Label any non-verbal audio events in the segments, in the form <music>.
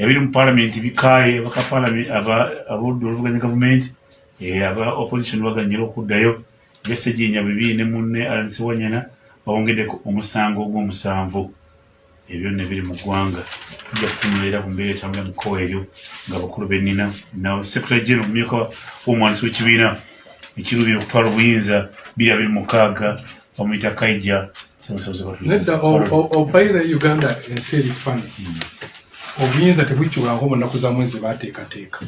ebiri mu palamenti bikaye abodde oluvuganya gavumenti eh, aba opposition baganyira okuddayo besejinya bibiri ne munne alisiwanyana bawongeddeko omusango ogw'omusanvu. Ebyo byonna biri mu ggwanga. Tujja kutunula era ku mbeera etambula mu kkowa eryo ng'abakulu bennina nawe secretary general omumyuka w'omwanisi w'ekibiina ekirubira okutwala obuyinza biri abiri mukaaga bamuyita kaija nedda opaire uganda ensi eri fani obuyinza tebwikyulangako mu nnaku za mwezi bateekateeka.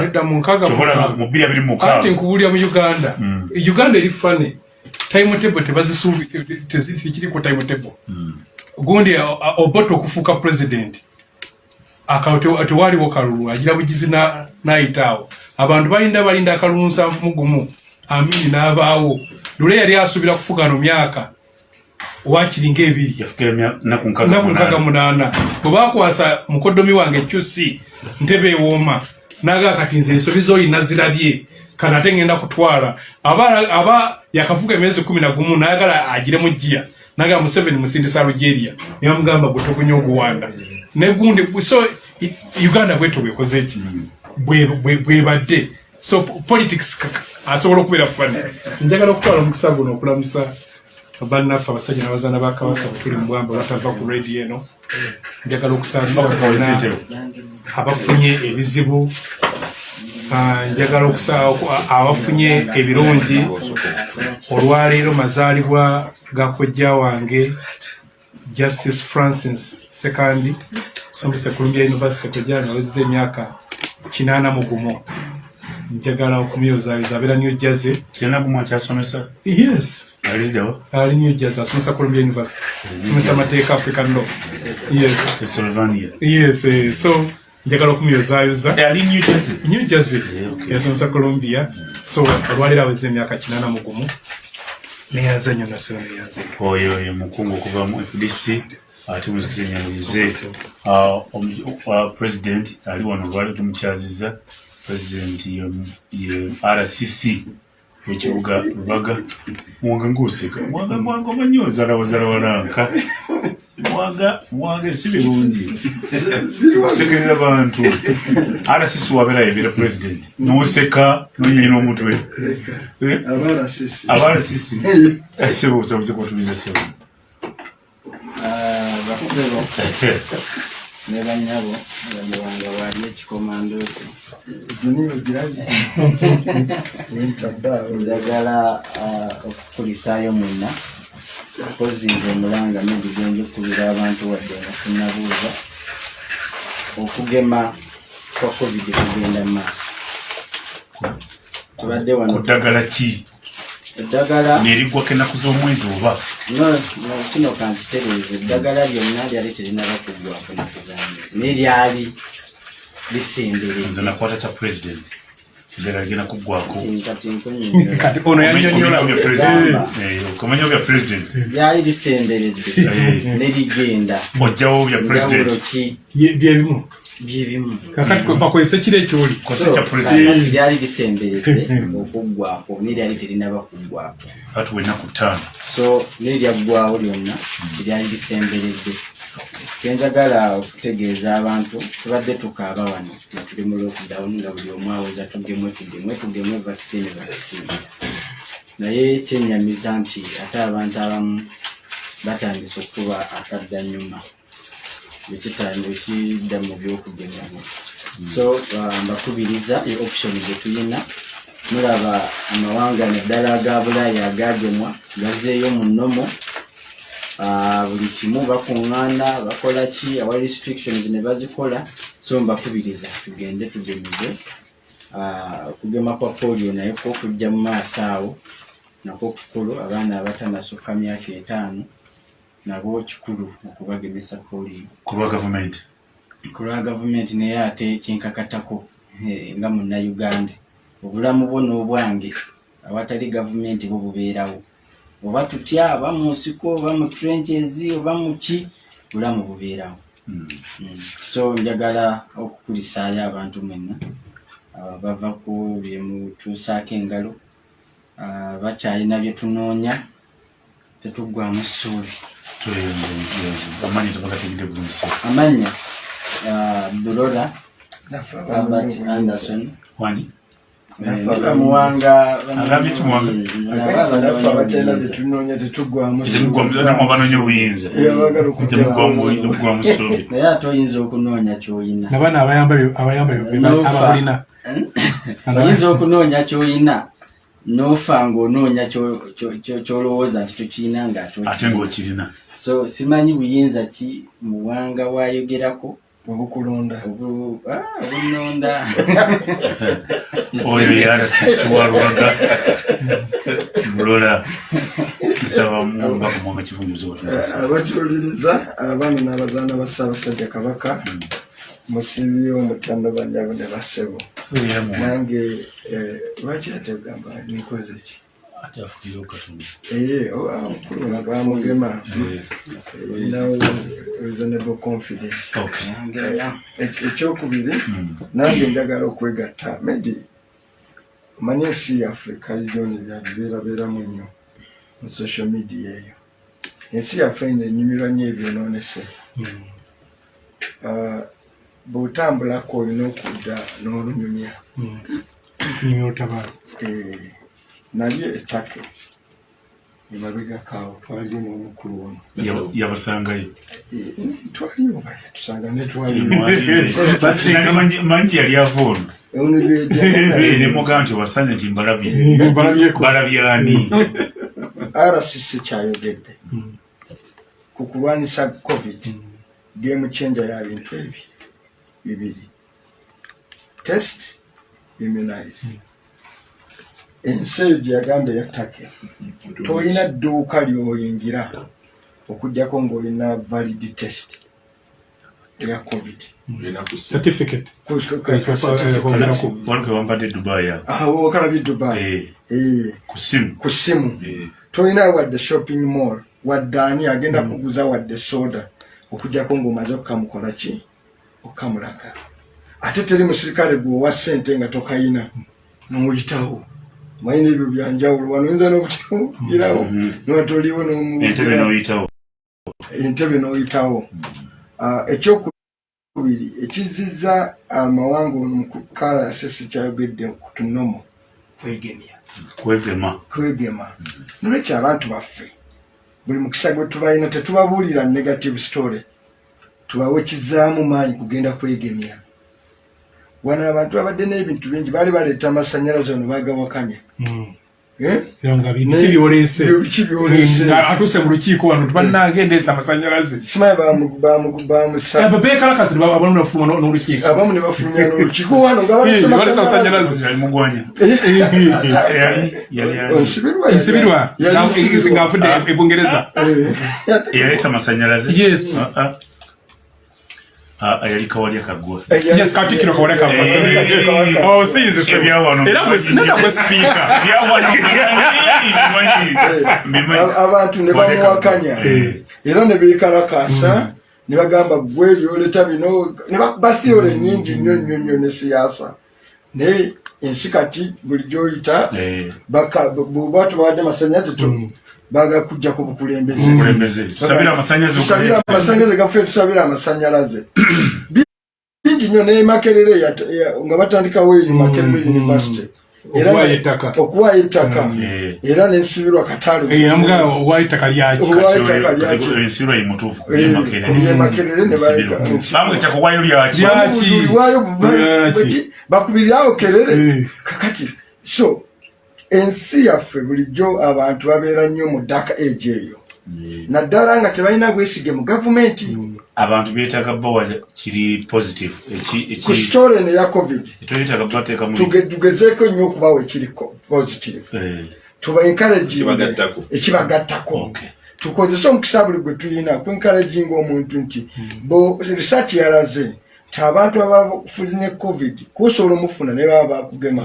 Nedda munkaagamukaaganti nkubuulira mu uganda. Mm. uganda eri fane timetable tebazisuubi tekiri ku timetable gundi obote okufuuka president. Akawo te- tewaliwo kalulu agira bugizi na- nayitaawo. Abantu balinda balinda akalulu nsanvu mu gumu. Amini n'abaawo lule yali asuubira kufuga no myaka wakiri ngaebiri naku nkaga munaana. bwe bakwasa mukoddomi wange ekyusi ntebe ewooma naga kati nze ensobi zolina zirabye kana ate ngenda kutwala. Aba, aba yakafuga emyezi kumi na gumu nayagala agire mu jiya naga museveni musindisa algeria nibamugamba gwe tokunya oguwanda negundi so uganda bweto bwekoze eki Bwe- bwe- bwebadde so po- politics asobola okubeera fani njagala okutwala omukisa guno okulamusa bannaffe abasajja n'abazaana ba kabaka bwetuli mu bwamba batava ku radio eno. Njagala okusaasira bonna abafunye ebizibu Ah, njagala abafunye ebirungi. Olwaleero mazaalibwa ga kojja wange justice francis second sombese columbia university kojja nawezeza emyaka kinaana mu gumu njagala okumuyozaayoza abeera new jersey. Kinagumu akyasomesa yes. Ali new jersey asomesa columbia university. Asomesa amateeka african law. Yes. Yes eh, so njagala okumuyozaayoza ali new jersey? Yasomesa columbia. So olwaliro aweza emyaka kinana mugumu neyanza nnyo nasiro neyanza oyo ye mukungu okuva mu fdc ate muzikisa enyangulize president ali wano olwali tumukyaziza president ye rcc ekibuga lubaga mwanga nguseka. Mwanga mwanga omanyi ozala wazala walanka mwanga mwanga si birungi okusekerera bantu. Rcc wabeera yebera president. Noseka nonyanyina omutwe Eh? aba rcc sebo busabuze kutubiza sebo. Basebo <laughs> ne banyabo bagibanga bali ekikomando ekyo. <laughs> Njagala ah, okukulisaayo mwena mpozi nze omulanga nebigenja okubira abantu wadde nga sinabuuza okugema kwa covid kugenda mu maaso tubadde ku wano ddagala ki eddagala neriggwako ennaku z'omwezi oba? No no, kino kankitereeze eddagala lyonna lyali terinaba kuggwako nakuzange naye lyali lisembereze nakwata kya president. Eddagala ligenda kuggwako kati ono yanyonyola. Omanyi bya president? Eh, okumanya bya president? Lyali lisemberedde Eh. nerigenda ojjawo bya president. byebimu byebimu kakati kwe bakozesa kiri ekyoli kati lyali lisemberedde okuggwako naye lyali terinaba kuggwako atuwa ennaku ttaano. So neryaggwawo lyonna teryali lisemberedde kyenjagala okutegeeza abantu tubadde tukaaba wano nga tuli mu lockdown nga buli omu aweza tugemwe tugemwe tugemwe vaccine vaccine. Naye kyenyamiza nti ate abantu abamu batandise okuba akaddanyuma ekidda mu byokugemebwa so uh, mbakubiriza e option gyetulina mulaba amawanga naddala aga bulaaya agagemwa gazeeyo mu nnomo. Ah, buli kimu bakuŋŋaana bakola ki awa restrictions ne bazikola. So mbakubiriza tugende tugemebwe Ah, okugema kwa polio naye ko kujja mu maaso awo nako kukulu abaana abatanasukka myaka etaano nabo kikulu okubagemesa ku lwa gavumenti? Ku lwa gavumenti naye ate kyenkakatako eh, nga munnayuganda. Obulamu bwo n'obwange awatali gavumenti bwo bubeerawo. Oba tutya oba mu nsiko oba mu trenches oba mu ki bulamu bubeerawo. Mm. Mm. so njagala okukulisaayo abantu mwenna bava ku byemutuusaako engalo bakyalina bye tunoonya tetuggwamu ssuubi amanyi tebagategedde bulungi amanya ah, Naffe albert anderson wani Eh, muwanga Agambye ki Muwanga? Agamba naffe abatalina byetunoonya tetugwamu temugwamu banoonya obuyinza naye ate oyinza okunoonya kyoyina nabana abayamba ababulina oyinza okunoonya kyoyina nofa kyo- kyolowooza nti tokirina ngaate ate ng'okirina. So simanyi buyinza ki muwanga wayogerako obukulonda. Obu- ah, obunonda <laughs> oyo yarasisi wa lubaga mulola nsaba mubaka mwanga kivunjuzo watunasa abakiwuliriza abaana n'abazaana ba ssaabasajja kabaka musibi omutandabanyabo ne basebo nange eh, lwaki ate ogamba nikoze ki? Omukulu nga bamugema erinawo reasonable confidence. Ek- ekyokubiri nange njagala okwegatta. Medi omanyi ensi yaffe kaliyoni byabibeerabeeramu nnyo mu social media eyo. Ensi yaffe ino enyumirwa nnyo ebyonoonese. Ah, bw'otambulako olina okudda n'olunyumya. Nyimyotabalo Eh, nali ettake. Emabegakaawo twaliyo n'omukulu ono. Yabasangayo? Eh, twaliyo baye tusanga ne twaliyo <laughs> manji yali avoona ono lwejja <laughs> nemugaa nti obasanze nti mbalabye. <laughs> Balabyeko balabyani rcc kyayogedde. Ku kulwanisa covid game changer ya bintu ebi bibiri test immunize ensi eyo gyeyagamba eyattake tolina dduuka lyoyingira okugjako ng'olina valid test eya covid. Wampadde dubai. Okalabye dubai. Eh, ku simu. Eh, tolina wadde shopping mall wadde ani agenda kuguza wadde soda okujjako ng'omaze okukamukola ki okukamulaga ate teri musirikale gweowa ssente nga tokayina nomuyitawo mayina ebyo byanjawulo wano oyinza n'obutirawo niwatoliwo entebe n'oyitawo. N'oyitawo. Ah, ekyokubiri ekizizza amawanga mu karasisi kyayogedde ku tunomo kwegemya kwegema. Kwegema. Nolwekyo abantu baffe buli mukisa gwe tubalina tetubabuulira negative story tubawe kizaamu maanyi kugenda kwegemya. Wano abantu babadde n'ebintu bingi baali baleeta amasanyalaze ono Eh? nga nga atuuse mu lukiiko wano tibannanga endeesa amasanyalaze. Simanyi bamu- bamu- bamusa bebekalakasi abalonda ofuluma n'olukiiko. Abamu ne bafulumya n'olukiiko wano nga balesa balesa amasanyalaze. yali mugwanya onsibirwa nsibirwa ng'afudde e bungereza eyaleeta amasanyalaze Ah, ah. Ah, ah, yali kawalya kagwa. Yes katikkiro kawole Eh, ebyawano era neda gwe sipiika abantu ne bamuwakanya Eh. era ne beekalakaasa ne bagamba gwe byoleta bino. Ne bakuba theory nyingi nnyo nnyo nnyo ne siyaasa. Naye ensi kati buli gyoyita Eh, bw'oba tubawadde masanyaze tu bagakujja ku bukulembeze. Kulembeze tusabire amasanyalaze gaffe tusabire amasanyalaze. <clears throat> Bingi nnyo ne makerere nga batandikawo eyo makerere university. Era Okuwaayo ettaka. ettaka. Eh. era nensibirwa katalu namuga owali ettaka lyaki Owali ettaka lyaki? ensibirwa yemutuufu Eh, kuyemakere kubyemakerere ne ensibirwa. Bayika- bamwita kuwayo lyaki Lyaki? Obuzuli bwayo bu- Lyaki? bweki- bakubirirawo kerere. Eh. kakati so ensi yaffe bulijjo abantu babeera nnyo mu dark age eyo. Naddala nga tebalina bwesige mu gavumenti. Abantu beetaaga bawa kiri positive. Ku story neya covid tugezeeko nnyo okubawa ekiri positive. Eh, tuba encouraging Ekibagattako. Okay. tukozese omukisa buli gwe tulina ku encouraging omuntu nti bo research yalaze nti abantu abafunye covid kusobola omufuna naye baba bakugema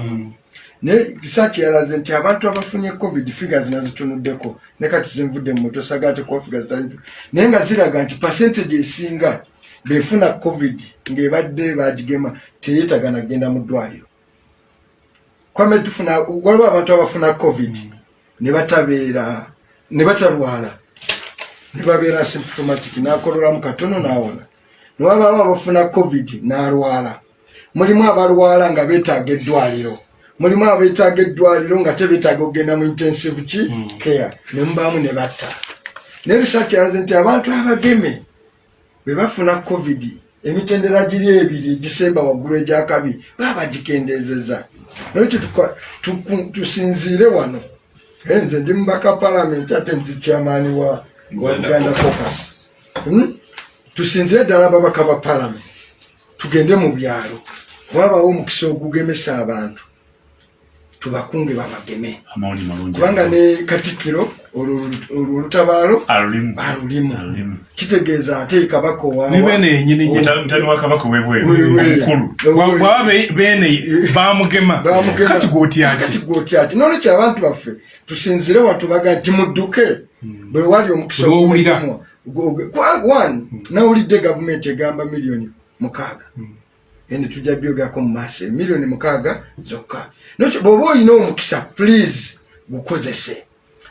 naye research yalaze nti abantu abafunye covid figures nazitunuddeko ne kati zinvudde mu moto saga ate kuba figures tali naye nga ziraga nti percentage esinga befuna covid ng'ebadde bagigema teyeetaga nagenda mu ddwaliro. Kwame tufuna waliwo abantu abafuna covid ne batabeera ne batalwala nebabeera symptomatic nakololamu katono nawona. Newabaamu abafuna covid nalwala. Mulimu abalwala nga betaaga eddwaliro mulimu abetaaga eddwaliro nga tebetaaga okgenda mu intensive ki care nemubaamu ne batta. Ne research yalaze nti abantu abageme bwe bafuna covid emitendera giri ebiri egisemba waggulu egyakabi baba bagikendezeza nolwekyo tusinziire wano. Nze ndi mubaka palamenti ate ndi kyamaani wa buganda caucus. Hmm? tusinzire ddala ababaka ba palamenti tugende mu byalo. Wabawo omukisa ogugemesa abantu tubakunge babageme. Kubanga ne katikkiro olwo olutabaalo alulimu. kitegeeza ate kabaka wa kabaka gwotyaki gwotyaki nolwekyo abantu baffe tusinzire watubaga nti mudduke. Bwe wali omukisa kwa- one nawulidde gavumenti egamba miliyoni mukaaga ene tujja byogerako mu maaso miliyoni mukaaga zokka. Nokyo bw'oba olina omukisa please gukozese.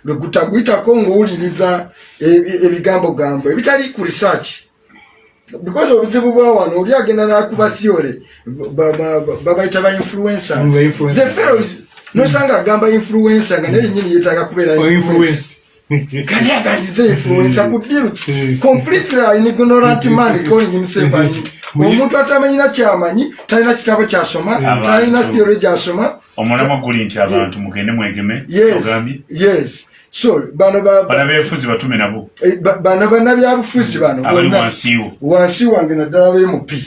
Lwe gutaguyitako ng'owuliriza ebigambogambo ebitali ku research. Because obuzibu bwa wano oli agenda nakuba theory ba- ba- ba- babayita ba influencers. The fellows nosanga agamba influencer nga naye nyini yetaaga kubeera kani agandize influencer ku <laughs> deal completely an ignorant man calling himself an <laughs> omuntu atamanyina kyamanyi talina kitabo kyasoma talina theory gyasoma. Omulamwa guli nti abantu mugende mwegeme yes. ogambye yes. So bano ba- ba- bana befuzi batume nabo. Eh, ba- bano bannabyabufuzi bano wansi wange naddala bemupi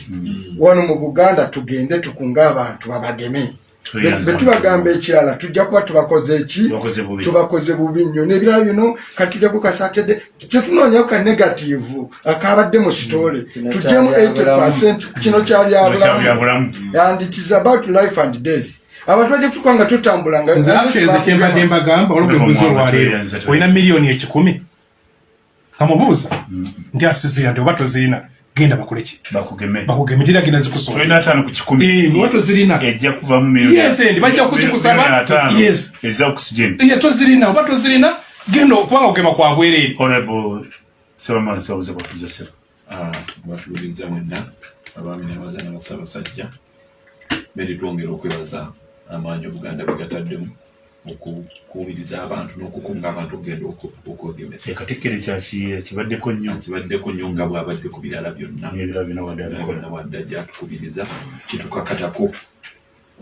wano mu buganda tugende tukunga abantu babageme betubagamba ekirala tujja kuba tubakoze eki Tubakoze bubi. nnyo. Nebirala bino katujjaku kasatedde tetunoonyaku ka negative akabadde mu sitole tujjemu kyabyabulamu. 80 kino kyabyabulamu and it is about life and death. Abantu bajja kutuka nga tutambula akiteeza kyembadde mbagamba olwo bwebuuza olwaleero olina miliyoni ekikumi. Amubuuza nti asizira nti oba tozirina genda bakoleki bakugeme. Bakugeme tira genda zikusoma tulina ataano ku kikumi. Oba tozirina ejja kuvamu Yes, endi bajja kuzikusaba. Yes. eza oxygen. Ye tozirina oba tozirina genda okubanga okugema kwa bwereere honorable sebamala sebabuze kwatuzesera batuuliriza mwenna abaami n'abazaana bassaabasajja beri twongera okwebaza amaanyi obuganda bwe gataddemu okukuubiriza abantu n'okukunga abantu okugenda oku- okwegemesa ekatikkiro kyakiye kibaddeko nnyo? Kibaddeko nnyo nga bwabadde ku birala byonna. Bina wadde bonna wadda gyatukubiriza kitukakatako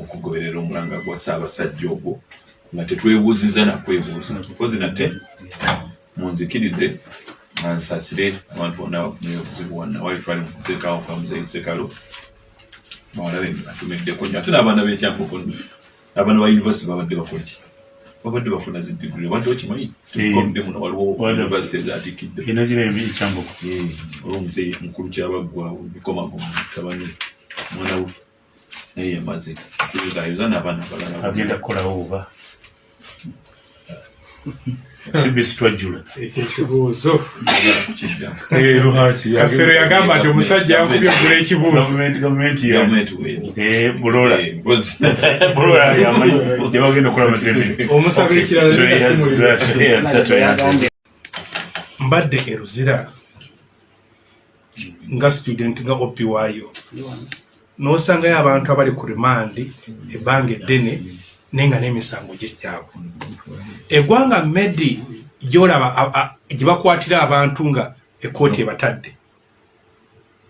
okugoberera omulanga gwa ssaabasajja ogwo nga tetwebuuziza nakwebuuza kozi nate munzikirize nga nsasire abantu bonna obuzibu wonna wali twali mukuteekawo kwa muzeyi sekalo bawalabe atumiddeko nnyo. Ate n'abaana b'ekyankoko abaana ba univesity babadde bakolaki babadde bafuna zi digiri wadde okimanyi? Tukomde muno waliwo univesity ezatikidde. ina gira embi ekyamboko olwomuzeyi mukulu kyabaggwawo bikomago mutabani mwana we. Naye yamaze. Ayuza n'abaana abalala. Agenda kukolawo oba <laughs> sibisi twajjula ekyo ekibuuzo Ayagala kukiddamu kafero yagamba nti omusajja yakubye ogula ekibuuzo. gavumenti ya gavumenti weeri Eh, bulola. Eh, mpozi. bulola yamanyi gyebagenda okukola mazembe mbadde eruzira nga student nga opi waayo n'osangayo abantu abali ku rimandi ebbanga eddene naye nga n'emisango gikyabwe eggwanga medi gyolaba gye bakwatira abantu nga ekooti ebatadde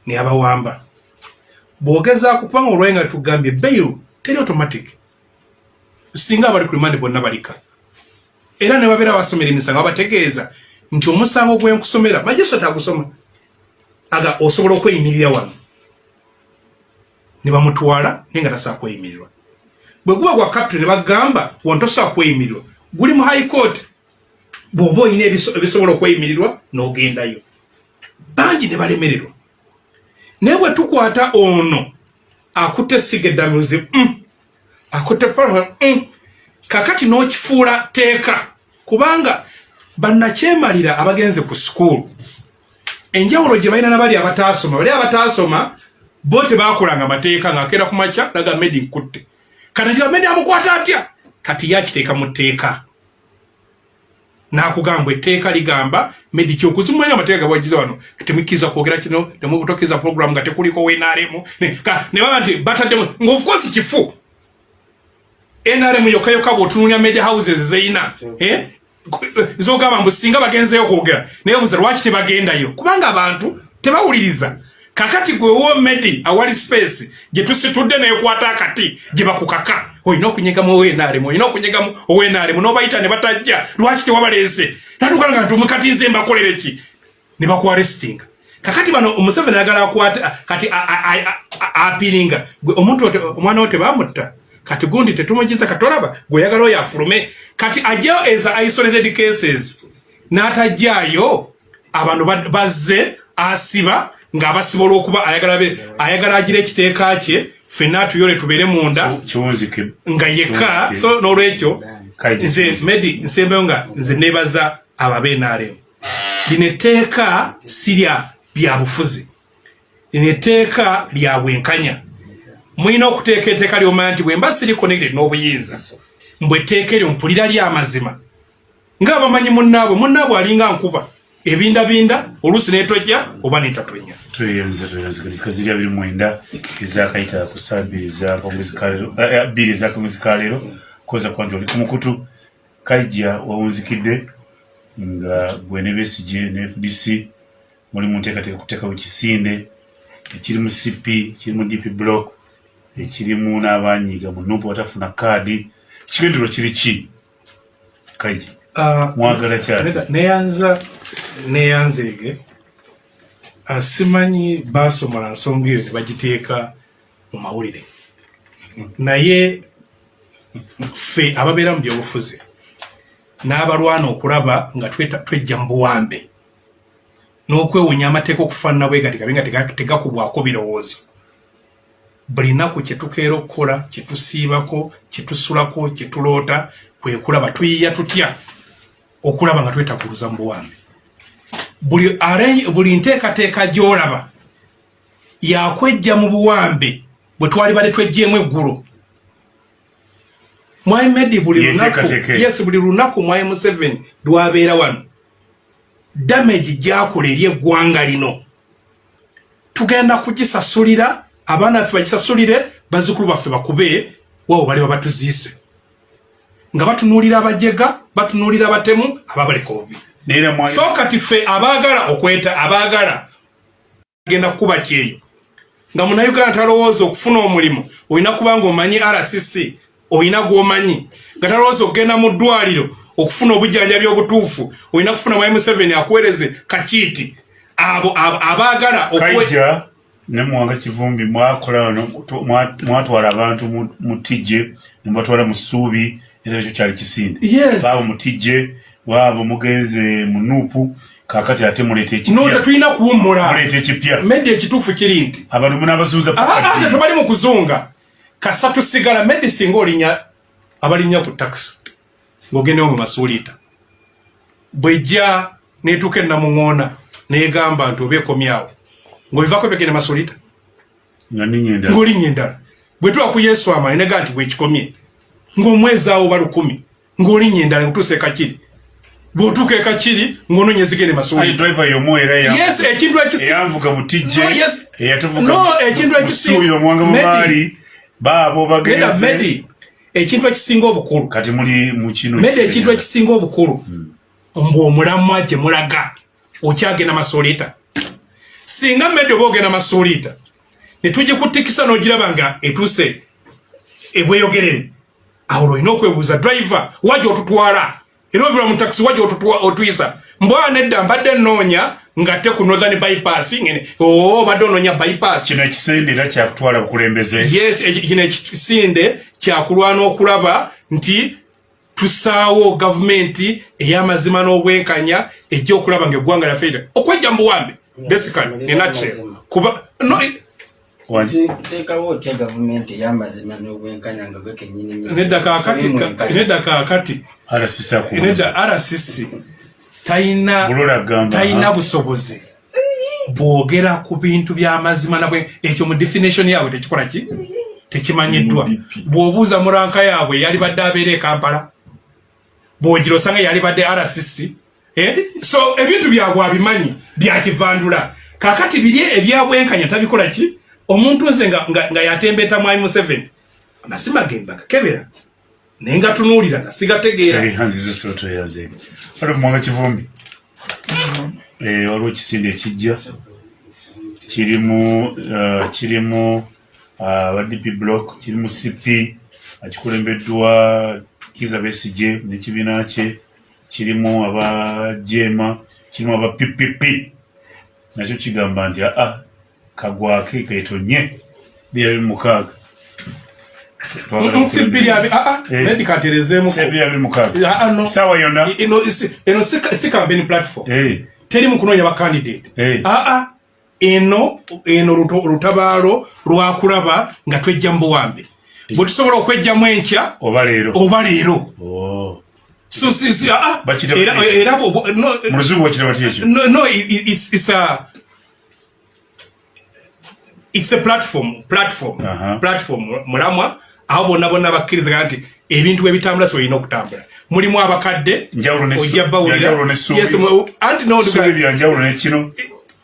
neyabawamba bw'ogezaako kubanga olwaye nga tugambye bail teri automatic. Singa abali ku rimandi bonna balika. Era ne babeera basomera emisango babategeeza nti omusango gwenkusomera majesota agusoma aga osobola okweyimirira wano. Ne bamutwala naye nga tasobola kweyimirirwa bwe guba gwa captain ne bagamba wano tosobola kweyimirirwa guli mu high court bw'oba olina ebiso- ebisobola okweyimirirwa n'ogendayo. Bangi ne balemererwa. Naye bwe tukwata ono akutte esiga eddamiruzi mm, akutte paa mm, kakati n'okifuula teeka kubanga bannakyemalira abagenze ku sukuulu enjawulo gye balina nabali abataasoma bali abataasoma bo tebakolanga mateeka ngaakeera ku makya naga medi nkutte kati medi amukwata atya? Kati ye akiteeka mu tteeka. Nakugamba etteeka ligamba medi kyokuzimanya amateeka gabwagiza wano temukkiriza kwogera kino temubutokiriza program nga tekuliko wenaremu ne baba nti bataddemu ngaofcourse kifu. Nrm yokka yokka bwotunulya media houses zeina eh? zogamba mbu singa bagenzeyo kwogera naye obuza lwaki tebagendayo? Kubanga abantu tebawuliriza kakati gwe womedi awali space gyetusitudde nekwata akati gyebakukaka olina okunyegamu owenaremu olina okunyegamu owenaremu nobayita ne batajja lwaki tewabaleese? Natukanga nti omukatinze mbakolere ki ne bakwarestinga. Kakati bano omuseveni ayagala akwata kati apiringa omuntu omwana wo tebamutta kati gundi tetumugiza katolaba gweoyagala oyo afulume. Kati ajjayo eza isolated cases n'atajjayo abantu bazze asiba ng'abasiba olw'okuba ayagala agira ekiteeka kye fenna atuyole tubeere munda nga yekka. so n'olwekyo nze medi nsembeyo nga nze nebaza ababenaremu lino etteeka sirya bya bufuzi. Lino etteeka lya bwenkanya. Mulina okuteeka etteeka lyomanya nti bwemba siri connected n'obuyinza mbwe etteeka eryo mpulira lyamazima ngaabamanyi munnaabwe munnaabwe alinga nkuba ebindabinda oluusi netojja oba netatwenya tweyenza tweyenza kazirya biri mwenda ezakayita ku saa bbiri ezakamwezi kaleero koza kuba nti oli ku mukutu. Kaija wawunzikidde nga gwene besige ne fdc muli mu nteekateeka kuteekawo ekisinde ekiri mu cp ekiri mu dp block ekirimu n'abanyiga mu nupu batafuna kaadi ekigenderwa kiri ki? Kaija mwagala kyati? Neyanza neyanzeege ah, simanyi basomola nsonga eyo ne bagiteeka mu mawulire. Naye ffe ababeera mu byobufuzi n'abalwana okulaba nga twejja mu buwambe n'okwewunya amateeka okufaanana bwe gati gabe nga tega- tegakubwako birowoozo. Buli nnaku kyetukeera okukola kyetusiibako kyetusulako kyetuloota kwe kulaba tuyiya tutya okulaba nga twetaguluza mu buwambe. Buli buli nteekateeka gy'olaba yakwejja mu buwambe bwe twali bale twejjeemu eggulo. Mwai medi buli lunaku yes buli lunaku mwai museveni lwabeera wano damage gyakola eri eggwanga lino. Tugenda kugisasulira abaana baffe bagisasulire bazzukulu baffe bakube wawo bali babatuziise nga batunuulira abajega batunuulira abatemu ababaleka obubi so kati ffe abaagala okweta abaagala genda kukuba kyeyo. Nga munauganda talowooza okufuna omulimu olina kuba nga omanyi rcc olina gwomanyi. Nga talowooza okugenda mu ddwaliro okufuna obujjanjabi obutuufu olina kufuna mwai museveni akuweereze kakiiti. Abo abaagala kaija ne muwanga kivumbi mwakola wano mwatwala abantu mu- mu tijje nemubatwala mu ssuubi era ekyo kyali kisinde. Baabo mu tijje waabo mugenze mu nuupu kakati ate muleeta ekipya. Tetulina kuwummula. Muleeta ekipya. Medi ekituufu kiri nti? Abantu munabasuuza ate tebali mu kuzunga. Kasa tusigala medi singa olinya abalinnya ku takisi ng'ogendewo mu masuuliita bwejja netuuka enamuŋoona negamba nti oba ekomyawo ng'obivaako nga ninyenda ng'olinnya endala. Bwe tuba ku yesu amani nega nti bwekikomye ng'omwezi awo ba lukumi ng'olinnya endala ngutuusa ekakiri. Bw'otuuka ekakiri ng'onoonya ezigende ali masuuliita driver yomu era ya- yes ekintu ekisi eyanvuga mu tijje No, yes. eyatuvuga No, ekintu ekisi- musuubira omwanga Medi. mumaali baabo Genda bagenze medi. Ekintu ekisinga obukulu. Kati muli mu kino medi ekintu ekisinga obukulu. Mbw omulamwa gye mulaga okyagenda masuuliita singa medi oba ogenda masuuliita netugikutikisa n'ogiraba nga etuuse ebweyogerere awo olina okwebuuza driver waja otutwala? Era obira mu takisi waja otutwa- otuyisa. Mbwa nedda mbadde nnoonya nga te ku northern bypass ngene oo obadde onoonya bypass. Kino ekisende era kyakutwala bukulembeze. Yes eki- kino ekisinde kyakulwana okulaba nti tusaawo gavumenti ey'amazima n'obwenkanya ejja okulaba nga eggwanga lyaffe okwejja mu buwambe basically in a nutshell. kuba no, Wangi- teekawo otya gavumenti ey'amazima n'obwenkanya nga gwe kenyini nedda kaakati nedda kaakati. Rcc talina busobozi. Bwogera ku bintu by'amazima nabwe. Ekyo mu definition yaabwe tekikola ki? Tekimanyiddwa. Bw'obuuza muranka yaabwe yali badde abeera e kampala. Bwogiro osanga yali badde rcc eh? so ebintu byagwe abimanyi byakivandula kakati biri ebyabwenkanya tabikola ki omuntu nze nga, nga, nga yatembeeta mwami museveni amasima gemba gakebera naye nga tunuulira nga sigategeera. Mwanga kivumbi. Eh, waliwo ekisinde ekijja kirimu uh, kirimu uh, aba dp block kirimu cp akikulembeddwa kiza besije nekibiina kye. Kirimu aba jema kirimu aba ppp nakyo kigamba nti aa kagwake ketonye bira biri mukaaga Ah, ah, saawa yonna eno si- eno campaign platform. Eh, teri mu kunoonya bakandidate Eh. aa eno eno luto- lutabaalo lwakulaba nga twejja mu buwambe. Bwe tusobola okwejjamu enkya oba leero. oba leero. Oh. so Bakita- era no mu luzungu bakiraba ti ekyo no no i- i- it's it's a it's a platform platform Aha. platform mulamwa aho bonna bonna bakkirizagana nti ebintu ebitambula so olina okutambula mulimu abakadde Njawulo ne ojja su- byanjawulo ne bawulira ssuubi. Yes, mu- anti no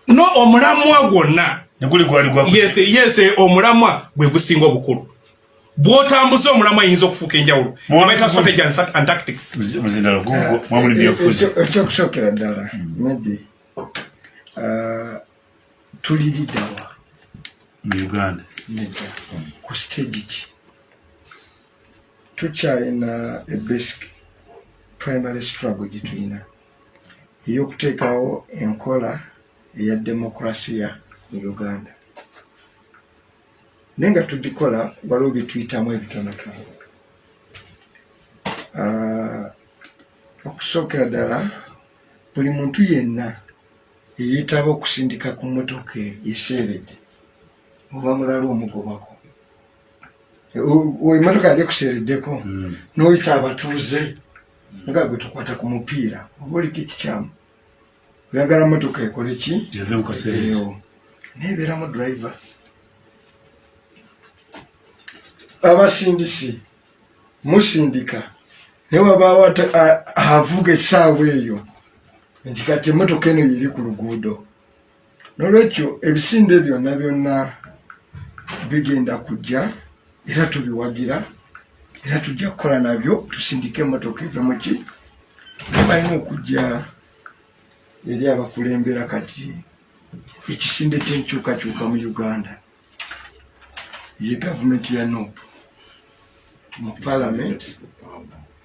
no omulamwa gwonna neguli gwali gwa yes yes omulamwa gwe gusinga obukulu bwotambuza omulamwa ayinza okufuuka enjawulo ebaita strategy and- and tactics Muzi- muzindalo gugwo mwamuli byofuzi Ekyo- ekyokusookera ddala maybe ah, tuliriddawa mu uganda. Nedda ku stage ki? Tukyalina a basic primary struggle gye tulina ey'okuteekawo enkola eya demokrasiya mu uganda. Naye nga tugikola waliwo byetuyitamu ebitonotono. Ah, okusookera ddala buli muntu yenna eyeetaba okusindika ku mmotoka eseeredde oba mulala omugobako. Emmotoka yali ekuseereddeko n'oyita abatuuze nga gwe tukwata ku mupiira. Oba oliko ekikyamu oyagala mmotoka ekole ki? Yave mu kaseerezi Eyo. neebeeramu driver. Abasindisi musindika naye wabaawo avuga essaawa eyo. Nti kati emmotoka eno yeri ku luguudo. Nolwekyo ebisinde byonna byonna bigenda kujja era tubiwagira era tujja kukola nabyo tusindike emmotoka eve muki balina okujja eri abakulembera kati ekisinde kyenkyukakyuka mu uganda ye gavumenti ya nopu mu parliament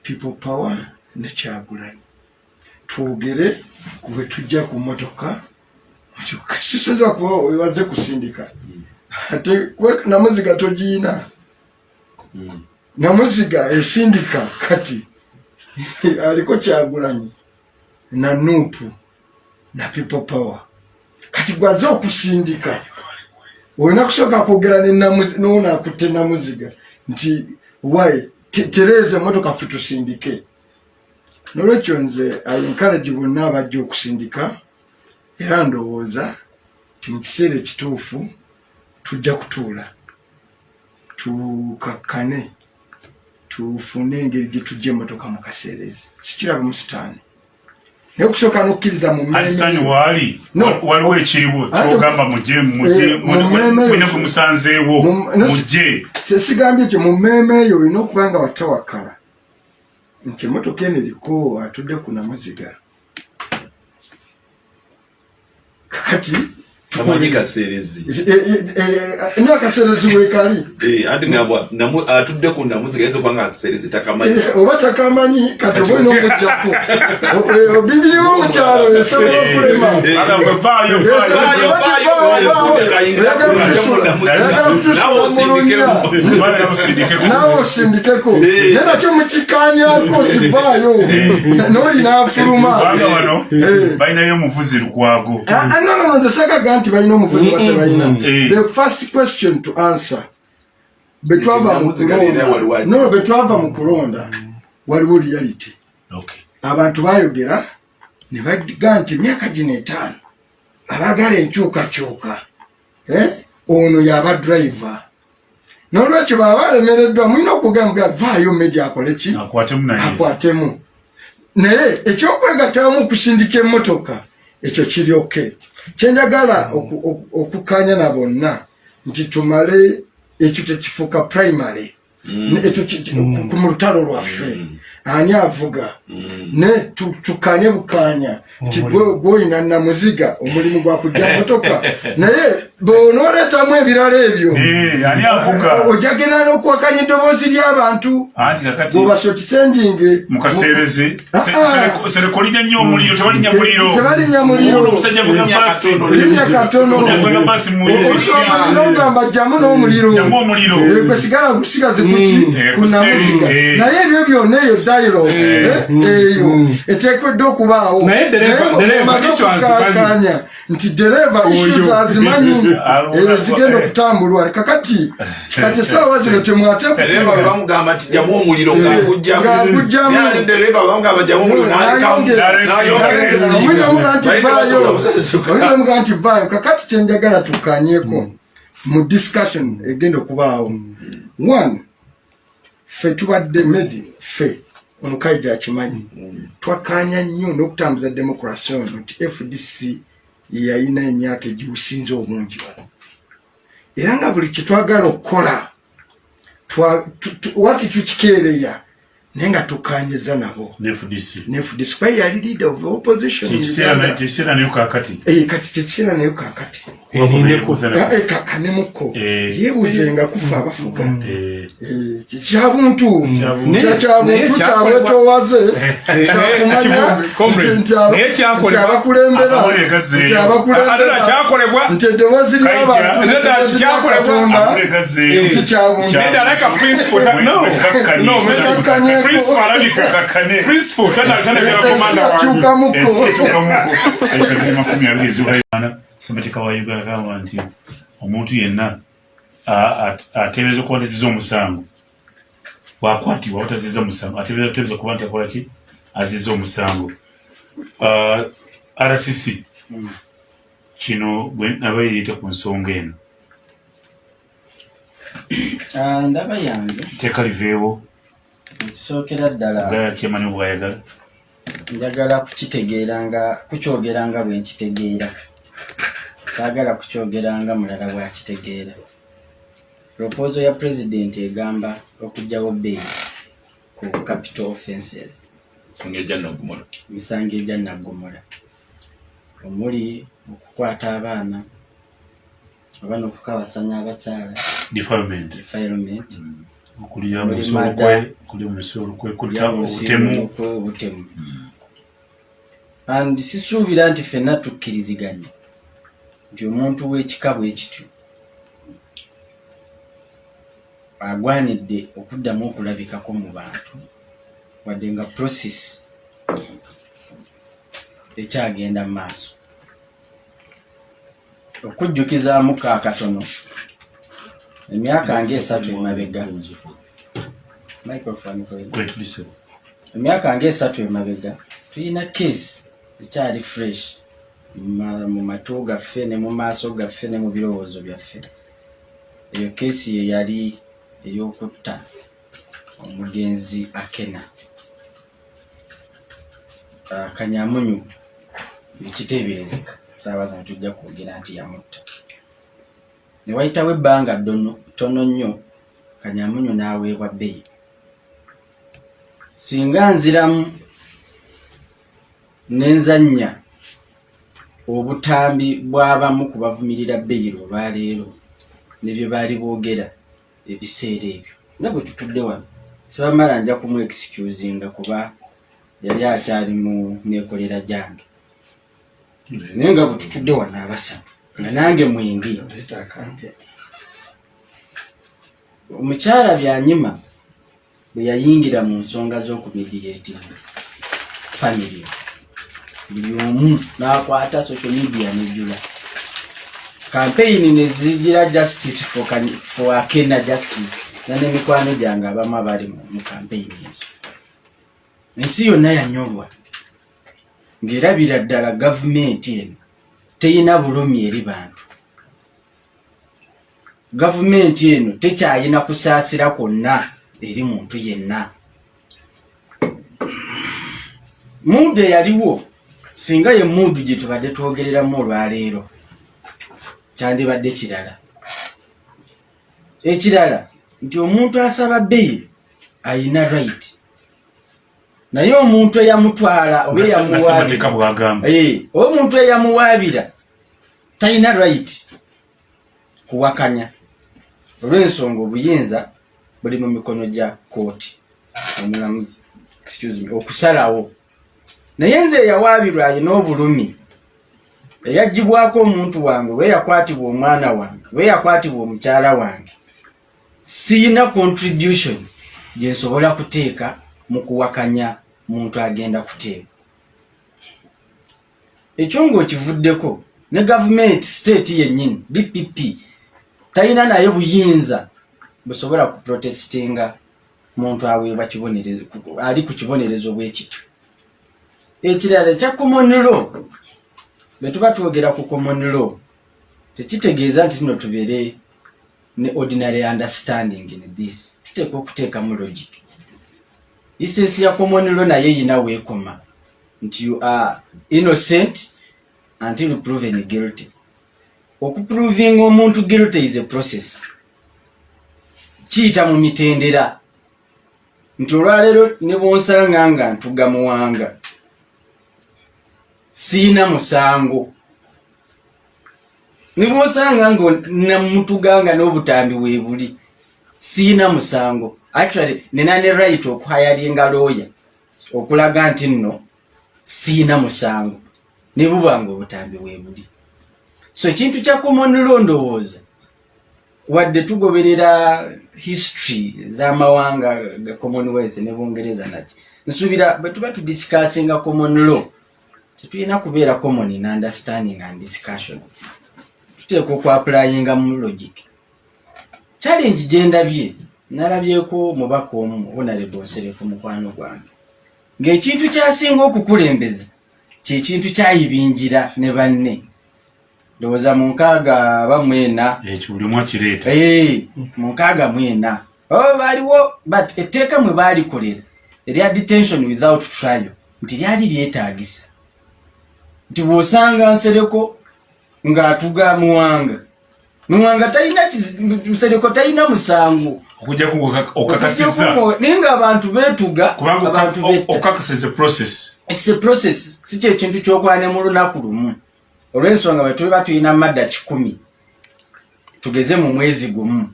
people power ne kyagulanyi. Twogere kubwe tujja ku motoka sisoza kuba webaze kusindika. Kwe- namuziga togiina namuziga esindika kati. <laughs> Aliko kyagulanyi. Na nuupu. Na people power. Kati gwaze okusindika. Olina kusooka kwogera nonakutte namuziga. Nti wai tereeza emotoka ffe tusindike. Nolwekyo nze encourage bonna abajja okusindika. Era ndowooza ti mu kiseera ekituufu tujja kutuula. Tukakkane tufune engeri gye tujja emotoka mu kaseerezi. Kikiraba mu sitaani. Naye okusooka n'okkiriza mu mmeme asitani yo. waali No. wa- waliwo ekiriwo kyogamba muje Eh, gwe musanzeewo Mu- no, muje kyesigambye ekyo mu mmeeme eyo olina okuba nga watawakala nti emotoka eno eriko atudde ku namuziga kakati amanyi kaseerezi nakaseerezi wekali? Eh, anti ngabwa namu- atudde ku namuziga yinza okuba nga kaseerezi takamanyi. Eh, oba takamanyi kati oba olina omujjako <laughs> bibiriwo omukyalo esobola okulema. Aga gwe vaayo Yes, vaayo. Vaayo, vaayo, vaayo, oyagala kutusula, oyagala kutusula mulungi. Vaayo osindikeko. Eh. naye nakyo mukikanyako kivaayo. Nooli n'afuluma. Eh. balinayo omuvuzi lukwago. Nonono nze sagaga nti balina omuvuzi batebalina Eh. the first question to answer betwava mu Namuziga leero waliwo kulonda. ati. no betwava mu kulonda waliwo reality Okay. abantu bayogera ne baga nti emyaka gino etaano abagala enkyukakyuka eh, ono yaba driver. Nolwekyo baba balemereddwa mulina okugamba vaayo media akole ki? Akwatemu naye. Akwatemu. Naye ekyokwegattamu okusindika emmotoka ekyo kiri oke kyenjagala oku- oku- okukanya na bonna nti tumale ekyo tekifuuka primary. Ekyo ki- ki- ku- mu lutalo lwaffe. Ani avuga? Ne tu- tukanye bukanya nti gwe- gweoyina namuziga omulimu gwa kujja <laughs> motoka naye bonooletamu ebirala ebyo Eh, ojagenda n'okuwakanya eddoboozi ly'abantu anti kakati bwobasotitendinge mukaseereze Ah, ah. sereko linya nnyo omuliro tebalinya muliro. tebalinnya muliro. Ono omusajja avuga basi linya katono avuga basi omuliro ogamba jjamu n'omuliro. Omuliro. Eh, gwe sigala gusigaze kuki Eh, ku ku namuziga steering, eh. naye ebyo byonna eyo dialogue eh, eyo eteekeddwa okubaawo Dereva- azimanyi. okukakanya nti dereva issues azimanyi Alunga- <laughs> eh, zigenda okutambulwa kakati kati esaawa zino <laughs> temwate dereva bamugamba nti jamu omuliro ng'agugjamu ng'agugjamu. Naye ate dereva bamugamba jamu omuliro n'alekamu n'ayongera Omuliro omuga nti Bali vaayo. tebasobola busatuka. omuliro omuga nti vaayo. Kakati kyenjagala tukanyeko mu discussion egenda okubaawo. One ffe tubadde medi ffe onukaija akimanyi. Twakanya nnyo n'okutambuza demokrasi ono nti fdc yeyalina emyaka egiwusinze obungi wano. Era nga buli kyetwagala okukola twa- tu- tu- waki tukikeereya naye nga tukanyiza nabo. Ne FDC ne fdc kuba yali leader of opposition kikiseera nayo kakati Eh, kati tekiseera nayo kakati erindeko Ah, eh, kakanemuko Eh. yeebuzenga kufa abafuga. Eh, Eh, kyabuntu Kyabuntu. Kyabwetowaze comrade. Naye kyakolebwa- abakulembera Abawulire gazzeeyo. nti ate abakulembera kyakolebwa nti eddoboozi Kayija. Nedda Principle alabika kakkane. principle tanatanagira komanda wange kyukamuko Ensi etuukamuko. Ekazini makumi abiri ezugaana ssemateeka wa uganda gamba nti omuntu yenna ateebereza okuba ntaziza omusango bwakwatibwa butaziza musango ateebereza kuteebereza kuba nti akola ki aziza omusango Ah, rcc kino bwe naba yeeyita ku nsonga eno Ah, ndaba yange. Teeka liveewo ekisookera ddala. Gaya kyemani bwayagala? Njagala kukitegeera nga kukyogera nga bwe nkitegeera. Saagala kukyogera nga mulala bwakitegeera propozo ya pulezidenti egamba okugyawo bbeeyi ku capital nogumula misango egya naggumula omuli okukwata abaana oba n'okukabasanya abakyala. Defilement. Defilement okulya mada. kulya musolukwe kulya obutemu obutemu and sisuubira nti ffenna tukkiriziganya nti omuntu w'ekika bwe kityo. Agwanidde okuddamu okulabikako mu bantu. Wadde nga process ekyagenda mu maaso. Okujjukizaamu ka emyaka emabega. Microphone ko- kwetulise emyaka ngaesatu emabega tulina keesi ekyali fresh ma- mu matu gaffe ne mu maaso gaffe ne mu birowoozo byaffe. Eyo keesi ye yali ey'okutta omugenzi akena. Ah, kanyamunyu ekiteeberezeka. Saabaza netujja kwogera nti yamutta ne wayitawo ebbanga ddono ttono nnyo kanyamunyu n'aweebwa bbeeyi. Singa nziramu nenzannya obutambi bw'abamu ku bavumirira beyiro olwaleero ne bye baali boogera ebiseera ebyo. Nga bwe tutudde wano sibamala nja kumu excusinga kuba yali akyali mu neekolera gyange. Naye nga bwe tutudde wano abasatu nga nange mwingi omukyala byanyima bwe yayingira mu nsonga z'okumediatinga family. Buli omu n'akwata social media nejjula campaign nezigira justice for, akena justice na nemikwano gyange abamu abali mu campaign ezo. Ensi yonna yanyolwa. Ng'erabira ddala gavumenti eno teyina bulumi eri bantu. Gavumenti eno tekyayina kusaasira kwonna eri muntu yenna. Muudu eyaliwo singa ye muudu gye tubadde twogereramu olwaleero kyandibadde kirala. Ekirala nti omuntu asaba beyiri ayina right. Naye omuntu eyamutwala oba Eh, oba omuntu eyamuwaabira talina right kuwakanya. Olw'ensonga obuyinza buli mu mikono gya kooti omulamuzi okusalawo. Naye nze eyawaabirwa alina obulumi eyagibwako omuntu wange we yakwatibwa omwana wange we yakwatibwa omukyala wange. Siina contribution gyensobola kuteeka mu kuwakanya muntu agenda kuteeka. Ekyo ngaokivuddeko ne gavumenti state yennyini bpp talina naye buyinza busobola kuprotestinga muntu aweebwa ali ku kibonerezo bwekityo ekirala ekya common law bwe tuba twogera ku common law tekitegeeza nti tuno tubeere ne ordinary understanding in this. Tuteeka okuteekamu logic. Isensi ya common law naye yina weekoma nti you are innocent until proven guilty. Okuprovinga omuntu guilty is a process. Kiyita mu mitendera. Nti olwaleero ne bwonsanga nga ntuga muwanga siina musango. Ne bwonsanga nga namutuganga n'obutambi weebuli siina musango. Actually nina ne right okuhayalinga looya okulaga nti nno siina musango ne buba nga obutambi weebuli so ekintu kya common law ndowooza. Wadde tugoberera history z'amawanga ga commonwealth ne bungereza nati. Nsuubira bwe tuba tudiscassinga common law tetulina kubeera common in understanding and discussion. Tuteeka okwapulayinga mu logic. Challenge gyendabye nalabyeko mubaka omu honorable nsereko mukwano gwange. Ng'ekintu kyasinga okukulembeza kyekintu kyayibingira ne banne. Ndowooza mu nkaaga bamwena ekyo buli omu akireeta. Mu nkaaga mwena. Oh, baaliwo but etteeka mwe baalikolera erya detention without trial nti lyali lyetaagisa. Nti bw'osanga nsereko ng'atuga muwanga. Muwanga talina nsereko talina musango. Okujjaku okakasiza. Naye ng'abantu beetuga abantu okakasiza process It's a process. Si kyekintu kyokwane mu lunaku lumu olw'ensonga bwe tuba tulina madda kikumi tugeze mu mwezi gumu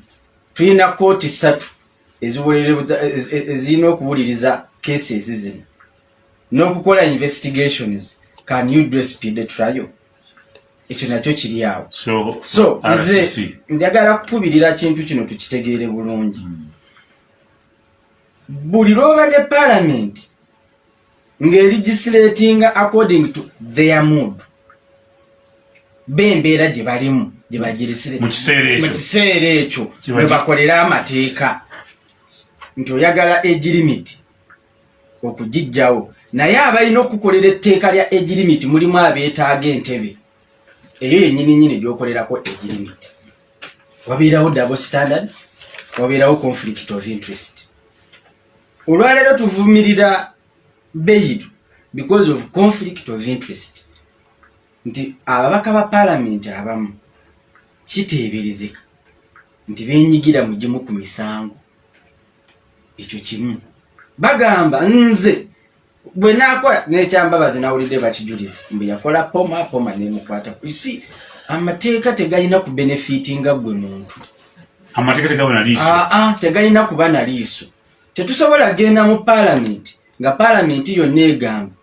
tulina kooti ssatu eziwuliriza- ez- ez- ezirina okuwuliriza cases zino n'okukola investigations can you do a speed trial ekyo nakyo kiri awo. So nze njagala kukubirira kintu kino tukitegeere bulungi. Buli lwobadde palamenti ng'erigisiratinga according to their mood. Bembeera gye balimu gye bagirisire Mu kiseera ekyo. gi- bakolera amateeka. Nti oyagala age limit okugijjawo naye abalina okukolera etteeka lya age limit mulimu abeetaaga entebe. Eyo yenyini nyini gyokolerako age limit. Wabeerawo double standards wabeerawo conflict of interest. Olwaleero tuvumirira bail because of conflict of interest. Nti ababaka ba paalamenti abamu kiteeberezeka nti benyigira mu gimu ku misango. Ekyo kimu. Bagamba nze bwe nakola nekyambabazi nawulidde bakijuliza mbwe yakola poma poma nemukwata isi. Amateeka tegalina ku benefitinga gwe muntu. Amateeka tegalina kuba na liiso. Tetusobola genda mu paalamenti nga paalamenti yonna egamba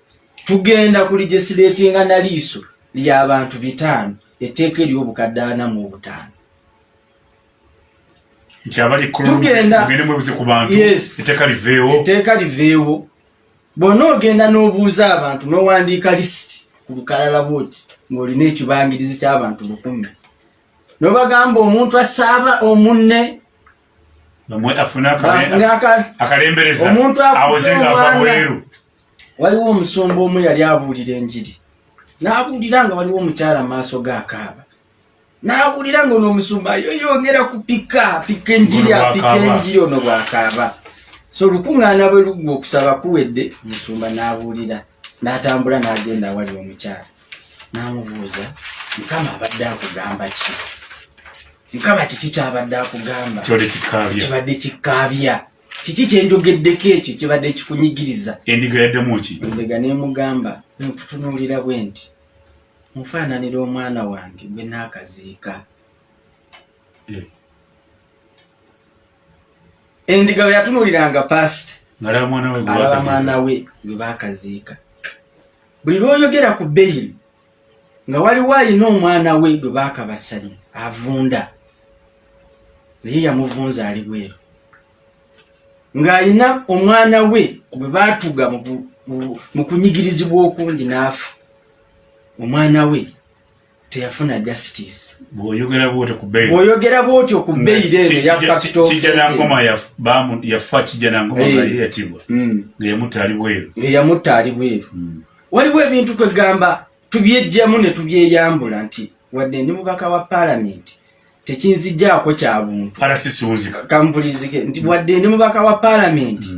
tugenda ku legisiratinga na liiso ly'abantu bitaano etteeka ery'obukadde ana mu obutaano. Nti abali etteeka liveewo. Bw'ona ogenda n'obuuza abantu n'owandiika lisiti ku lukalala bwoti ng'olina ekibangirizi ky'abantu lukumi n'obagamba omuntu asaaba omunne afune akale- afune aka- akalembereza. Awoze ng'ava bweru. Waliwo omusumba omu yali abuulira enjiri. N'abuulira nga waliwo omukyala mu maaso gaakaaba n'abuulira nga ono omusumba yoyongera kupika pika enjiri apika enjiri ono bw'akaaba so olukuŋŋaana bwe lugwa okusaba kuwedde omusumba n'abuulira n'atambula n'agenda awali omukyala. N'amubuuza mukama abadde akugamba ki mukama kiki kyabadde akugamba? Kibadde kikaabya. Kiki kyenjogeddeko ekyo? Kibadde kikunyigiriza. Endiga yaddemu ki? Endega nemugamba nkutunuulira bwe nti mufaananira omwana wange gwe naakaziika Eh, endiga bwe yatunuuliranga pasita we alaba mwana we gwe baakaziika buli lwoyogera ku beyiri nga waliwo ayina omwana we gwe baakabasanya avunda naye yamuvunza ali bweru ng'ayina omwana we gwe baatuga mu kunyigirizibwa okungi n'afa omwana we teyafuna justice. Bw'oyogera bwotyo ku yaf- bamu- yafa kijja nangoma Eh. nga ye yatibwa. Mm, nga yamutta ali bweru. Ng'eyamutta ali bweru. Waliwo ebintu twegamba tubyejjamu ne tubyeyambula nti wadde ndi mubaka wa paalamenti tekinzijaako kya buntu. Kampulizike nti wadde ndi mubaka wa paalamenti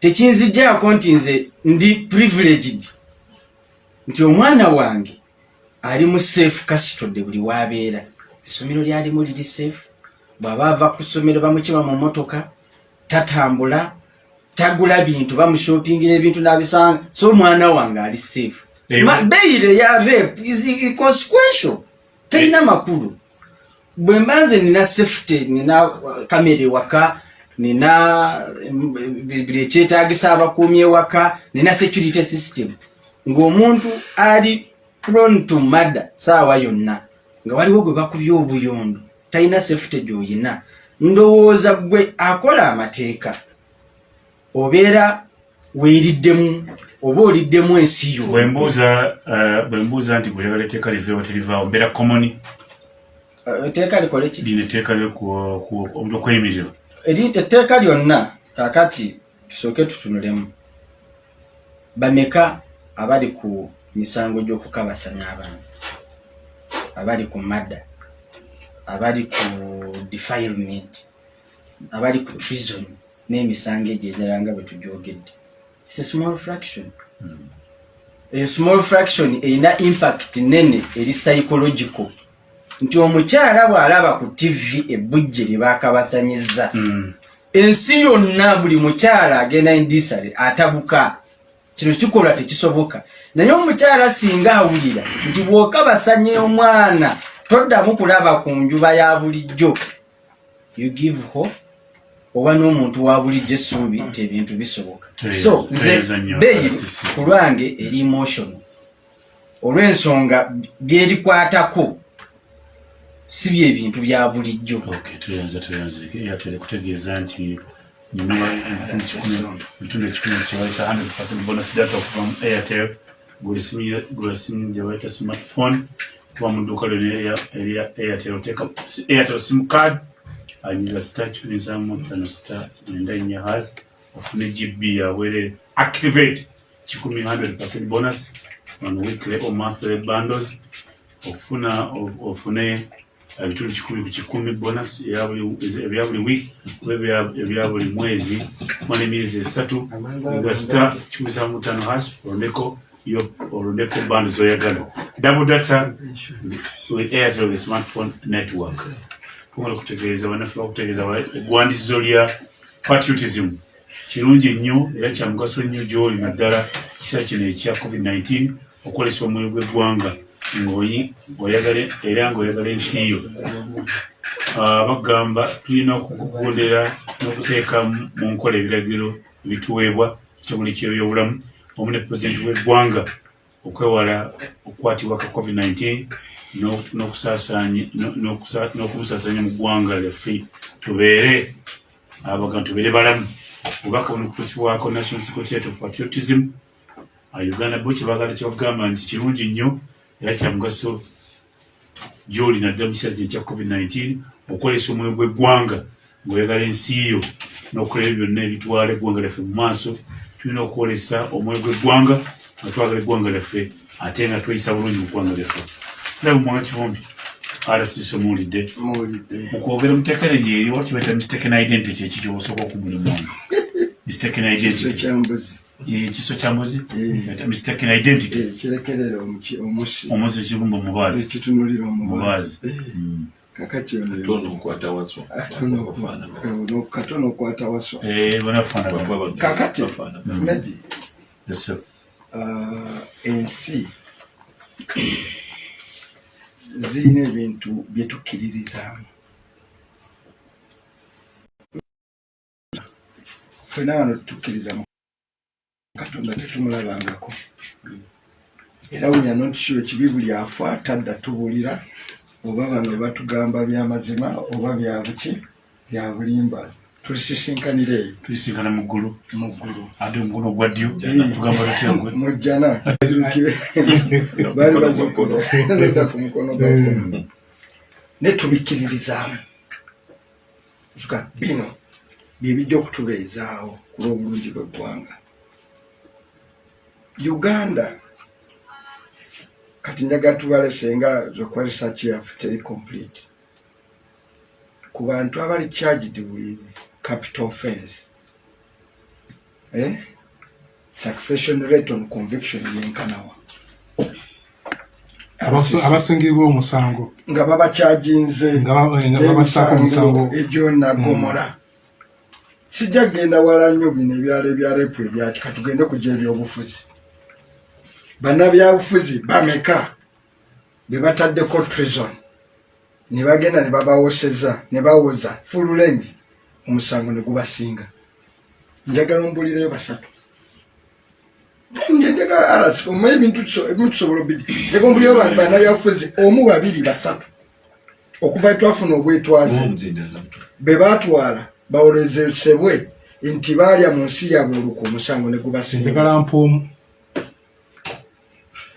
tekinzijaako nti nze ndi privileged. Nti omwana wange ali mu safe custody buli wabeera. Essomero lyalimu liri safe bw'aba ava ku ssomero bamukima mu motoka tatambula tagula bintu bamushopingira ebintu nabisanga. So omwana wange ali safe. Beyire ya rape is consequential talina makulu bwe mbanze nina safety nina kamera ewaka nina mm, buli ekyetagisa abakuumi ewaka nina security system. Ng'omuntu ali prone to murder saawa yonna nga waliwo gwe bakubye obuyondo talina safety gy'oyina. Ndowooza gwe akola amateeka obeera weeriddemu oba oliddemu ensi yo bwembuuza eh, nti bweyagala etteeka liveewo terivaawo mbeera komoni etteeka likole ki? Lino etteeka okweyimirira etteeka lyonna kakati tusooke tutunulemu. Bameka abali ku misango gy'okukabasanya abantu. Abali ku madda abali ku defilement abali ku treason n'emisango egyo ejala nga bwe tugyogedde. It's a small fraction. Eyo small fraction erina impact nene eri psychological nti omukyala bw'alaba ku tv ebbujje lye baakabasanyiza Mm. ensi yonna buli mukyala agenda indisale atabuka. Kino kikolwa tekisoboka. Naye omukyala singa awulira nti bw'okabasanya omwana toddamu kulaba ku njuba ya bulijjo. You give hope oba n'omuntu wa bulijjo essuubi nti ebintu bisoboka. So nze Sisi. ku lwange eri emotional. Olw'ensonga byerikwatako si byebintu bya bulijjo. Okay, tuyanze tuyanze airtel kutegeeza nti nyuma ebitundu ekikumi kiwayisa 100 bonus data okuva mu airtel. Gula simu gyebayita smartphone kuba mu dduuka lyona erya airtel. Oteeka airtel sim card anyira star kikumi nsamu tano star mwenda nnya has ofune gb yabwerere activate. Kikumi 100 bonus on weekly or monthly bundles. Okufuna of- ofune ebitundu kikumi ku kikumi buli- ebya buli week oba ebya- buli mwezi kumala emyezi esatu nga star kikumi sa mutano hash olondeko yo olondeko band zoyagala double data with airtel the smartphone network. Tugala okutegeeza bannaffe bakutegeeza ba- eggwandisizo lya patriotism. Kirungi nnyo era kya mugaso nnyo gy'oli naddala kiseera kino ekya covid-19 okwolesa omwoyo gw'eggwanga era ng'oyagala ensi yo bagamba tulina okugondera n'okuteeka mu nkola ebiragiro ebituweebwa ekitongole ky'ebyobulamu omu ne pulezidenti w'eggwanga okwewala okukwatibwa ka covid-19 n'o- n'okusaasaanya- no- n'okusa- n'okubusaasaanya mu ggwanga lyaffe. Tubeere abagamba tubeere balamu. Obubaka buno kutusibwako national secretary of patriotism uganda bo kyebagala kyebagamba nti kirungi nnyo era kya mugaso gyoli naddala mu kiseera kino ekya covid-19 okwolesa omwoyo gw'eggwanga ng'oyagala ensi yo n'okukola ebyo byonna ebitwala eggwanga lyaffe mu maaso. Tulina okwolesa omwoyo gw'eggwanga nga twagala eggwanga lyaffe ate nga tweyisa bulungi mu ggwanga lyaffe. Ndaba mumwanga kivumbi rcc omuwulidde. Mu kwogera muteekere gyeri wa kibaita mistaken identity ekyo kyobasooka okumulimu mistaken identity ekiso kya mbuzi Eh. mistaken identity. Eh, kirekerera omusi. Ekibumba omubaazi ekitunulira Omubaazi. Eh, Mm. kakati katono okwata waswa. Eh, kakati. Ah, ensi zirina ebintu byetukkiririzaamu. Fena wano tutukkiriza mu katonda tetumulabangako era wunya notisho ekibi buli afa tadda tubulira oba bano batugamba byamazima oba byabuki byabulimba tulisisinkanira eyo tuyisinkana mu ggulu. Mu ggulu. Ate omukono ogwa ddyo tugamba tutya gwe <laughs> mujjana. Zirukire <laughs> baali bazokoloda ku mukono gwafumu ne tubikkiririzaamu bino byebijja okutubeezaawo ku lw'obulungi bw'eggwanga uganda. Kati njaga tubale senga zokuba research yaffe teri complete. Ku bantu abali charged with capital offense. Eh? succession rate on conviction yenkanawa abasingibwa omusango nga babakyaginze babasaako omusango egyonagomora sijja kgenda wala nnyo bino ebirala ebya repu ebyaki. Katugende kujja ebyobufuzi bannabyabufuzi bameka? Be bataddeko trison ne bagenda ne babawoseza ne bawoza full length. Omusango ne gubasinga. Njagala ombulireyo basatu. Omanyi ebintu tusobola obidi. Njagala ombulireyo bantu bannabyabufuzi omu babiri basatu. Okuva twafuna obwetwaze be batwala bawolezesebwe nti baalya mu nsi yabwe olukwa omusango ne gubasinga njagala mpuomu nze njagala ogwo Ndi ogwo bw'aba awoze n'awangula No, no, no, yeah,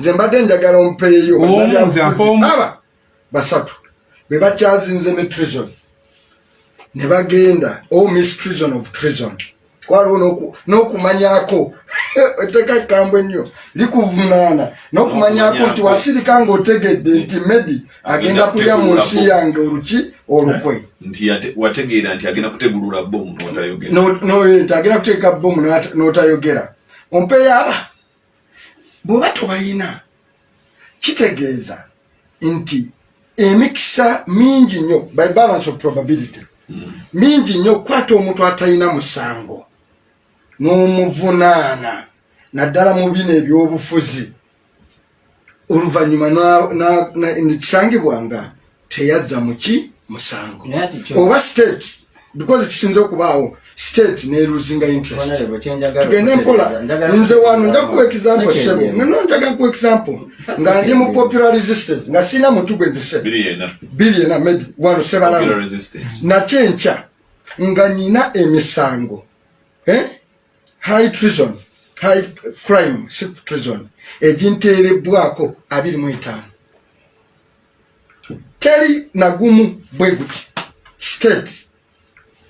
Nze mbadde njagala Omu, bannabyabufuzi nze afa omu. aba basatu. Be bakyazinze ne treason. Ne bagenda. O miss treason of treason waliwo n'oku- n'okumanyako. <laughs> Etteeka kikambwe ennyo likuvunaana n'okumanyako nti wasirika ng'otegedde nti medi agenda kulya mu nsi yange oluki olukwe. Yate- wategeera nti agenda kutegulula bomu eh, nti agenda kuteeka bomu n'otayogera. Ompeyaaba bw'oba tobayina kitegeeza nti emikisa mingi nnyo by balance of probability mingi nnyo okukwata omuntu atalina musango n'omuvunaana naddala mu bino ebyobufuzi. Oluvannyuma na- na- na- nekisangibwa nga teyazza muki musango oba state because kisinze okubaawo state neruzinga interest. Tugende mpola. Nze wano nja kuwa example sebo. nono njaga kuwa example nga ndi mu popular resistance nga sina muntu gwenzise biri yena bili ena medi wano sebalamu resistance. Nakyenkya nga nyina emisango. Eh? High treason high crime si treason eginteerebbwako abiri mu etaano teri nagumu bwe guti state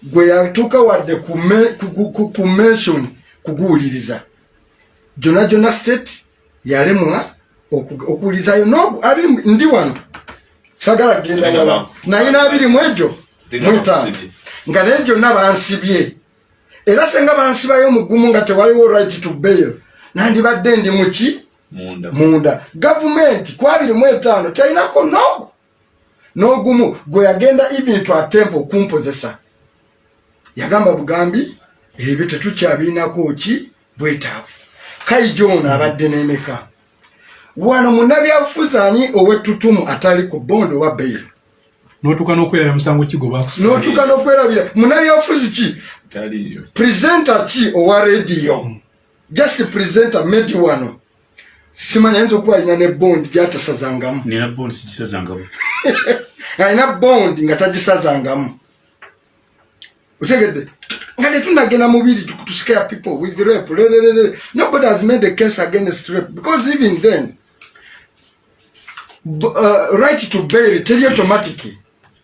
gwe yatuuka wadde ku me- ku- ku- ku- ku mention kuguwuliriza. Gyonna gyonna state yalemwa oku- okuwulirizayo nogu abiri ndi wano. Sagala genda naye n'abiri mu egyo Tena mu bakusibye. nga naye gyonna bansibye era senga bansibayo mugumu nga tewaliwo right to bail. Nandibadde ndi muki munda. Munda. Gavumenti ku abiri mu etaano talinako nogu n'ogumu gwe yagenda even to attempt okumpozesa yagamba bugambi ebyo tetukyabiinako ki? Bwetaavu. Kaijo ono abadde n'emeka. Wano munnabyabufuzi ani ow'ettutumu atali ku bondi oba beyiro n'otuuka n'okwerabya musango kigo bakusa n'otuuka n'okwerabira munnabyabufuzi ki? Taliyo presenter ki owa rediyo just presenter medi wano. Simanya ayinza okuba alina ne bondi gyatasazangamu. <laughs> Nina bonsi gisazangabo <laughs> alina bondi nga tagisazangamu. Otegedde nga tetunagenda mubiri to scare people with rape. Lererere nobody has made a case against rape because even then b- uh, right to bail teri automatic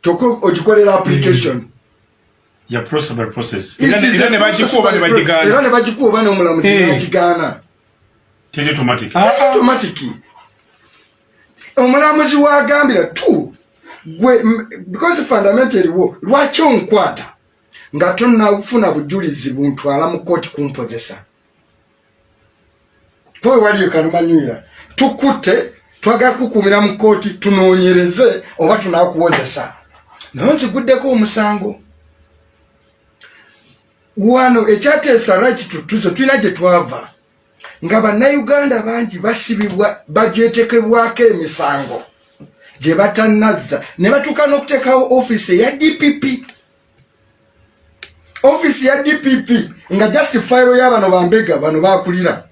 kyokka ogikolera application. Ya prosable process Era ne- is era a ne bagikuba ne process by- bagigaana. era ne bagikuba n'omulamuzi Eh. nagigaana teri automatic. Ah. automatic. Omulamuzi wagambira tu. Gwe because fundamentally wo lwaki onkwata? Nga tonafuna bujulizi buntwala mu kooti kumpozesa powe waliyo kalumanywira tukutte twagala kukumira mu kooti tunoonyereze oba tunakuwozesa naye nziguddeko omusango. Wano ekyateesa right tutuzo tulina gye twava? Nga bannayuganda bangi basibibwa bagyetekebwako emisango gye batanazza ne batuuka n'okuteekawo ofiisi eya dpp ofiisi ya dpp nga just fayiro y'abano bambega bano bakulira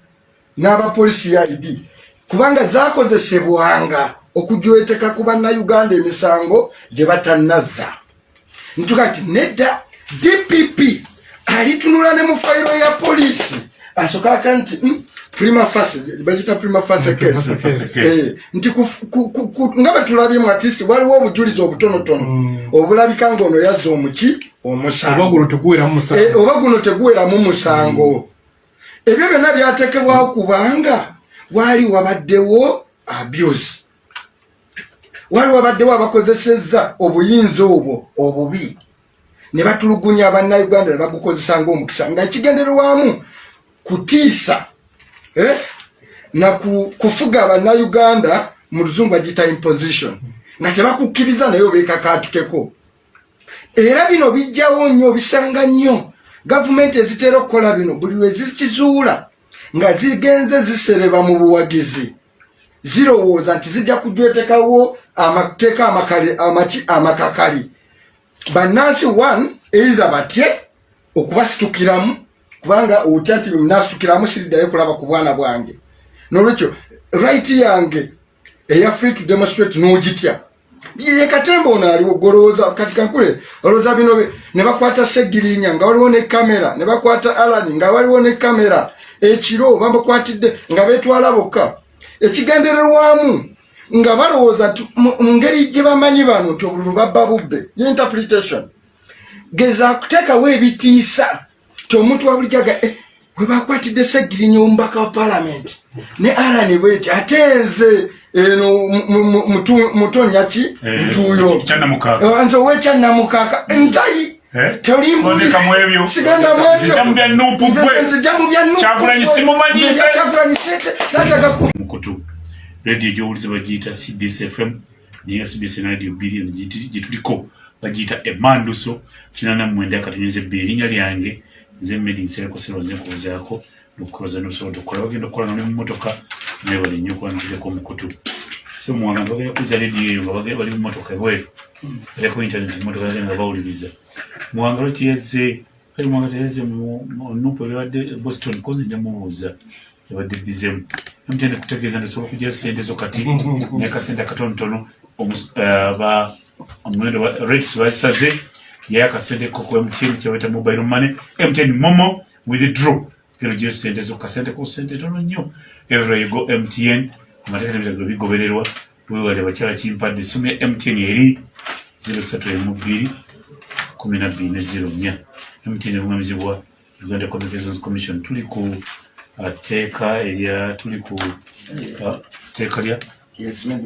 n'abapolisi ya id kubanga zakozesebwanga okujweteka ku bannayuganda emisango gye batanazza ntuka nti nedda dpp alitunula ne mu fayiro ya polisi asokaka nti mm, prima facie bagita prima facie case. Eh, nti nga bwetulabyemu atist waliwo obujulizi obutonotono. Obulabika ngaono yazza omuki omusango. Eh, oba guno teguweramu musango. Ebyo byonna byatekebwawo kubanga waali wabaddewo abuse waali wabaddewo abakozesezza obuyinza obwo obubi. Ne batulugunya bannayuganda ne bagukozesa ngaomukisa nga kigendererwamu kutiisa eh, na ku- kufuga abannayuganda mu luzungu bagiyita imposition. Nga tebakukkiriza naye obeekakaatikeko era bino bijjawo nnyo bisanga nnyo. Gavumenti ezitera okukola bino buli lwe zikizuula nga zigenze zisereba mu buwagizi zirowooza nti zijja kujwetekawo amateeka amakali- amaki- amakakali. Bannansi one eitha batye okubasitukiramu kubanga otya nti nasitukiramu siriddayo kulaba ku bwana bwange. Nolwekyo right yange eya free to demonstrate n'ogitya. Ye katemba ono aliwo golowooza kati kankule olowooza bino ne bakwata segirinya nga waliwo ne kamera ne bakwata alani nga waliwo ne kamera. Ekiro bamukwatidde nga betwala bokka ekigendererwamu nga balowooza nti mu ngeri gye bamanyi bano nti obululu babba bubbe interpretation. Geza kuteekawo ebitiisa ti omuntu wabulijjaga eh, we bakwatidde segirinya omubaka wa palamenti ne alani bweti ate nze eno mutonya ki? Eh, ntuuyo. Kyannamukaaga. Eh, nze owekyannamukaaka ntayi Eh? Tondeka mu ebyo. siganda mu Nzija mu bya Nuupu gwe. nzija mu bya Nuupu Kyagulanyi gwe. simumanyi Nze nze. Kyagulanyi sente saataga ku mukutu radio gyowuliza bagiyita cbs fm naye cbs radio bbiri gyetuliko bagiyita emanduso kinana mwenda akatonyeza ebbiri erinnya lyange nze medinsereko sero nze nkubuzaako nokukoza nosobola okukola bagenda okukola nga ne mumotoka naye bali nnyo okuba ntuleko omukutu so muwanga bagenda kuyiza radio eyo nga bali mumotoka ebweru ereko internet mumotoka bagenda nga bawuliriza muwanga lwekiyeze kali muwanga teyeze nupu ebibadde boston kozi nja mubuuza yabadde bizemu mtn kutegeeza ndesobola okujayo sente zo kati <laughs> naye kasente akatonotono eh, omuwendo wa rates basaze yaye akasente ko ku mtn kyebaita mobile money mtn momo withdraw gero gyo sente zo kasente ko sente tono nnyo. Everywhere you go mtn amateeka n'ebiragiro bigobererwa wewale bakyala kimpadde essimu ya mtn eri 0312 kumi na bbiri ne zero nnya mtn erungamizibwa uganda communications commission tuli ku uh, teeka erya tuli ku uh, teeka lya?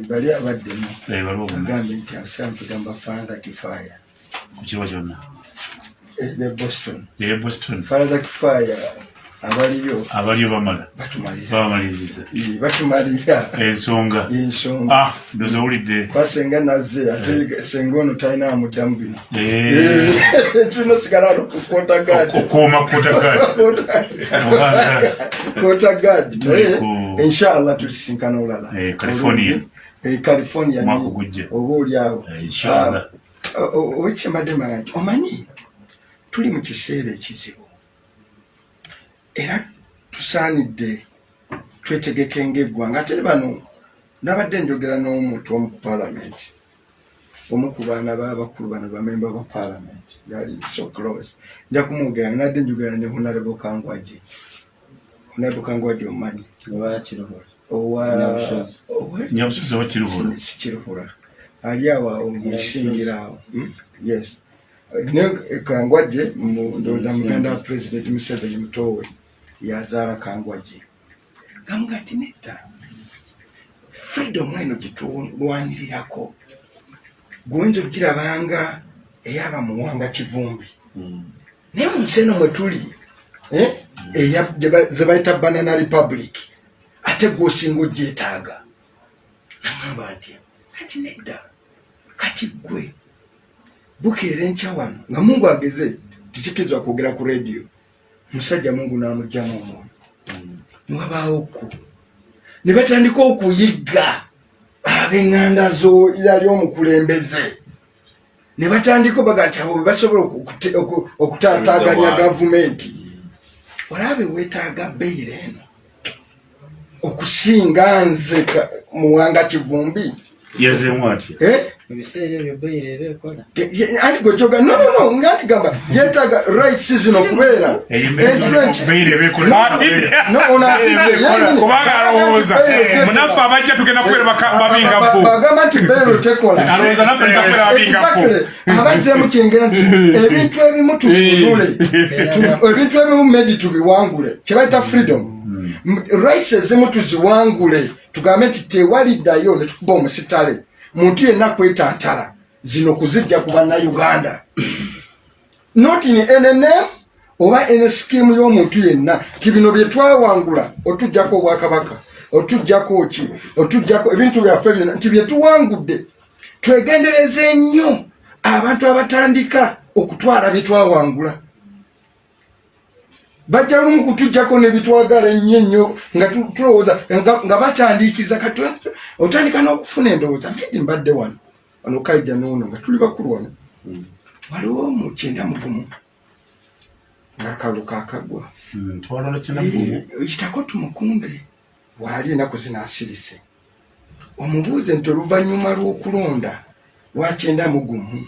Bali abaddemu. Eh, agambye nti asamu kugamba father kifaya. Ku kirwa kyonna? Ne boston. Eye boston. Father kifaya abaliyo. Abaliyo bamala. Babamaliriza. Eh, batumalira ensonga. Ensonga. Ah ndoza owulidde kwa senga nazze ate senga ono talina amuddamu bino. Eh, tulina osigala ano ku kota gadi okuuma kotagadi kota gadi naye inshallah tulisinkana olala. Eh, California. Eh, california oba oliawo Eh, inshallah. owekyembadde mbaga nti omanyi? Tuli mu kiseera ekizibu era tusaanidde twetegeke ngaeggwanga ate bano nabadde njogera n'omuntu omu ku paalamenti omu ku baana babakulu bano bamemba ba paalamenti yali so close. Nja kumwogera nadde njogera ne honarebo kangwaji honarebo kangwaji omanyi. Oba kiruhura. Owa Nyabusozi. owa- nyabusozi oba kiruhura. Sikiruhura ali awo awo mukisingira awo. Hmm? yes. Ne kangwaje ndowooza muganda wa president museveni mutowe yazaala kangwaje. Gamuga nti nedda freedom eno gyetulwanirirako gwoyinza okugirabanga eyaba muwanga kivumbi. Naye mu nsi eno mwe tuli eh, ze bayita banana republic ate gwosinga ogyetaaga nagamba nti kati nedda kati gwe bukeera enkya wano nga mungu ageze tikikirizwa kwogera ku rediyo musajja mungu n'amugjamu omwoyo niwabaawoku ne batandika okuyigga ab'eŋŋanda zo yali omukulembeze. Ne batandika baga nti abo bebasobola oku- okutaataaganya gavumenti. Olabe weetaaga beyiro eno okusinga nze muwanga kivumbi yazeemu atya Eh? ebiseera ebyo beyiro eba ekola. Anti gwejoga nonono nganti gamba yetaaga rights zino okubeera <laughs> kubanga alowooza. munaffe abajja tugenda kubeera baka- babinga bagamba nti bero tekola alowooza naffe tutakubeera babinga bo Exactly. abazzemu kyengera nti ebintu ebimu tutunule Tu- ebintu ebimu medi tubiwangule. Kyebayita freedom. M- rights ezimu tuziwangule tugambe nti tewaliddayo ne tukuba omusitale. Muntu yenna kwetantala zino kuzijja ku bannayuganda. Not in nnm oba ene skimu y'omuntu yenna. Ti bino bye twawangula otugjako obwakabaka otugjako ki otugjako ebintu byaffe byonna nti bye tuwangudde twegendereze nnyo abantu abatandika okutwala bye twawangula bajja lumu kutugjako nebitwagala ennyo ennyo nga tu- tulowooza nga batandiikiriza kati otandika n'okufuna endowooza. Medi mbadde wano wano kaija noono nga tuli bakulu wano. Waliwo mu kyenda mugumu ng'akalulu kakagwa twalala kinagumu kitako tumukumbe bwali enaku zinasirise omubuuze nti oluvannyuma lw'okulonda lwakyenda mugumu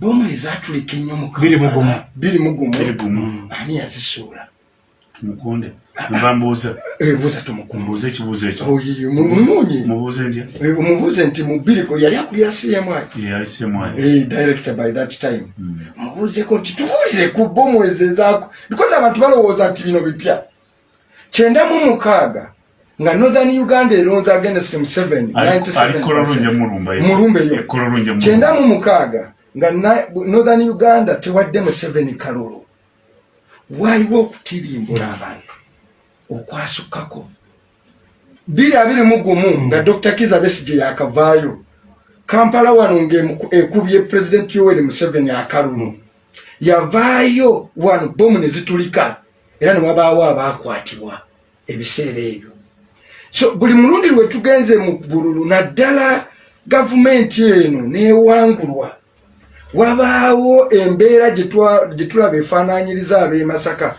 bomu ezatulika ennyo mu Biri mu gumu. biri mugumu biri gumu. Ani yazisuula? Tumukunde. Nva mbuuza <laughs> ebuuza tumukumbe mbuuze ekibuuzo ekyo. Ntya omubuuze nti mu biriko yali akulira cmi Eh, director by that time. Mubuuzeko nti tubuulire ku bomu ezo ezaako because abantu balowooza nti bino bipya. Kyenda mu mukaaga nga northern uganda eronze against museveni mulumba eyo. Kololunja kyenda mu mukaaga nga northern uganda tewadde museveni kalulu. Waliwo okutirimbula abantu okwasukkako biri abiri mu gumu nga dr kiza besige yakavaayo kampala wano ngaekubye president yoweri museveni akalulu. Yavaayo wano bomu ne zitulika era ne wabaawo abaakwatibwa ebiseera ebyo. So buli mulundi lwe tugenze mu bululu naddala gavumenti eno newangulwa wabaawo embeera gye twa- gye tulaba efaananyiriza ab'e masaka.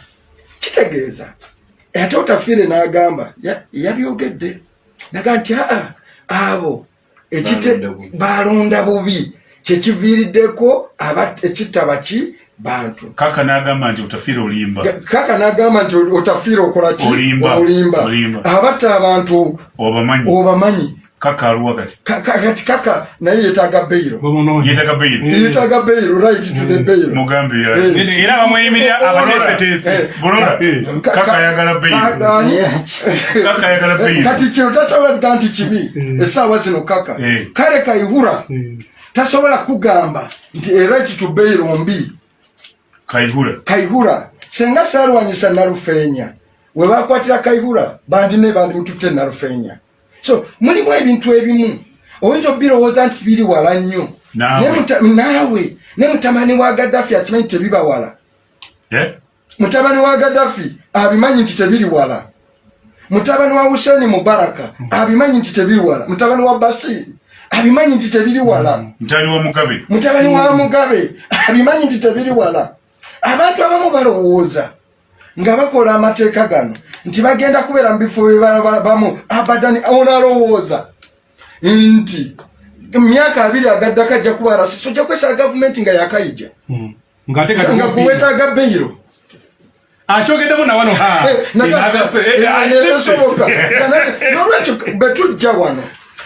Kitegeeza. Ate otafiire n'agamba ya- yabyogedde. Naga nti aa abo Balonda bubi. kyekiviiriddeko aba- ekitta baki bantu. Kaka n'agamba nti otafiire olimba. Kaka n'agamba nti otafiire okolaki Olimba. abatta abantu obamanyi obamanyi kaka aluwa kati. Ka- ka- kati kaka naye yetaaga beyiro bamunoonya yetaka beyiro yetaaga beyiro right to the beyiro mugambe Eh, ya- era bamweyimirira Eh, abateeseteese bulola Eh. kaka ayagala beyiro Ani? <laughs> kaka ayagala beyiro kati kino tasobola kuga nti kibi essaawa zino kaka. Eh. kale kaihura tasobola kugamba nti eright to beyiro mbi. Kaihura kaihura senga saalwanyisa nalufeenya we bakwatira kaihura bandi ne bandi mututte nalufeenya so mulimu ebintu ebimu. Oyinza obirowooza nti biri wala nnyo. Naawe. Ne muta- naawe. Ne mutabani wa gaddafi akimanyi tebiba wala? Eh? mutabani wa gaddafi abimanyi nti tebiri wala? Mutabani wa huseni mubaraka abimanyi nti tebiri wala? Mutabani wa bashiri abimanyi nti tebiri wala? Mugabe. Mutabani wa mugabe abimanyi nti tebiri wala? Abantu abamu balowooza nga bakola amateeka gano nti bagenda kubeera mu bifo byebamu abadan onalowooza nti myaka abiri agaddako ajja kuba arasiso ojja kwesala gavumenti nga yakayija. Ngaate nga kuwetaaga beyiro akyogeddemu nawano ha esoboka. <laughs> Nolwekyo betujja wano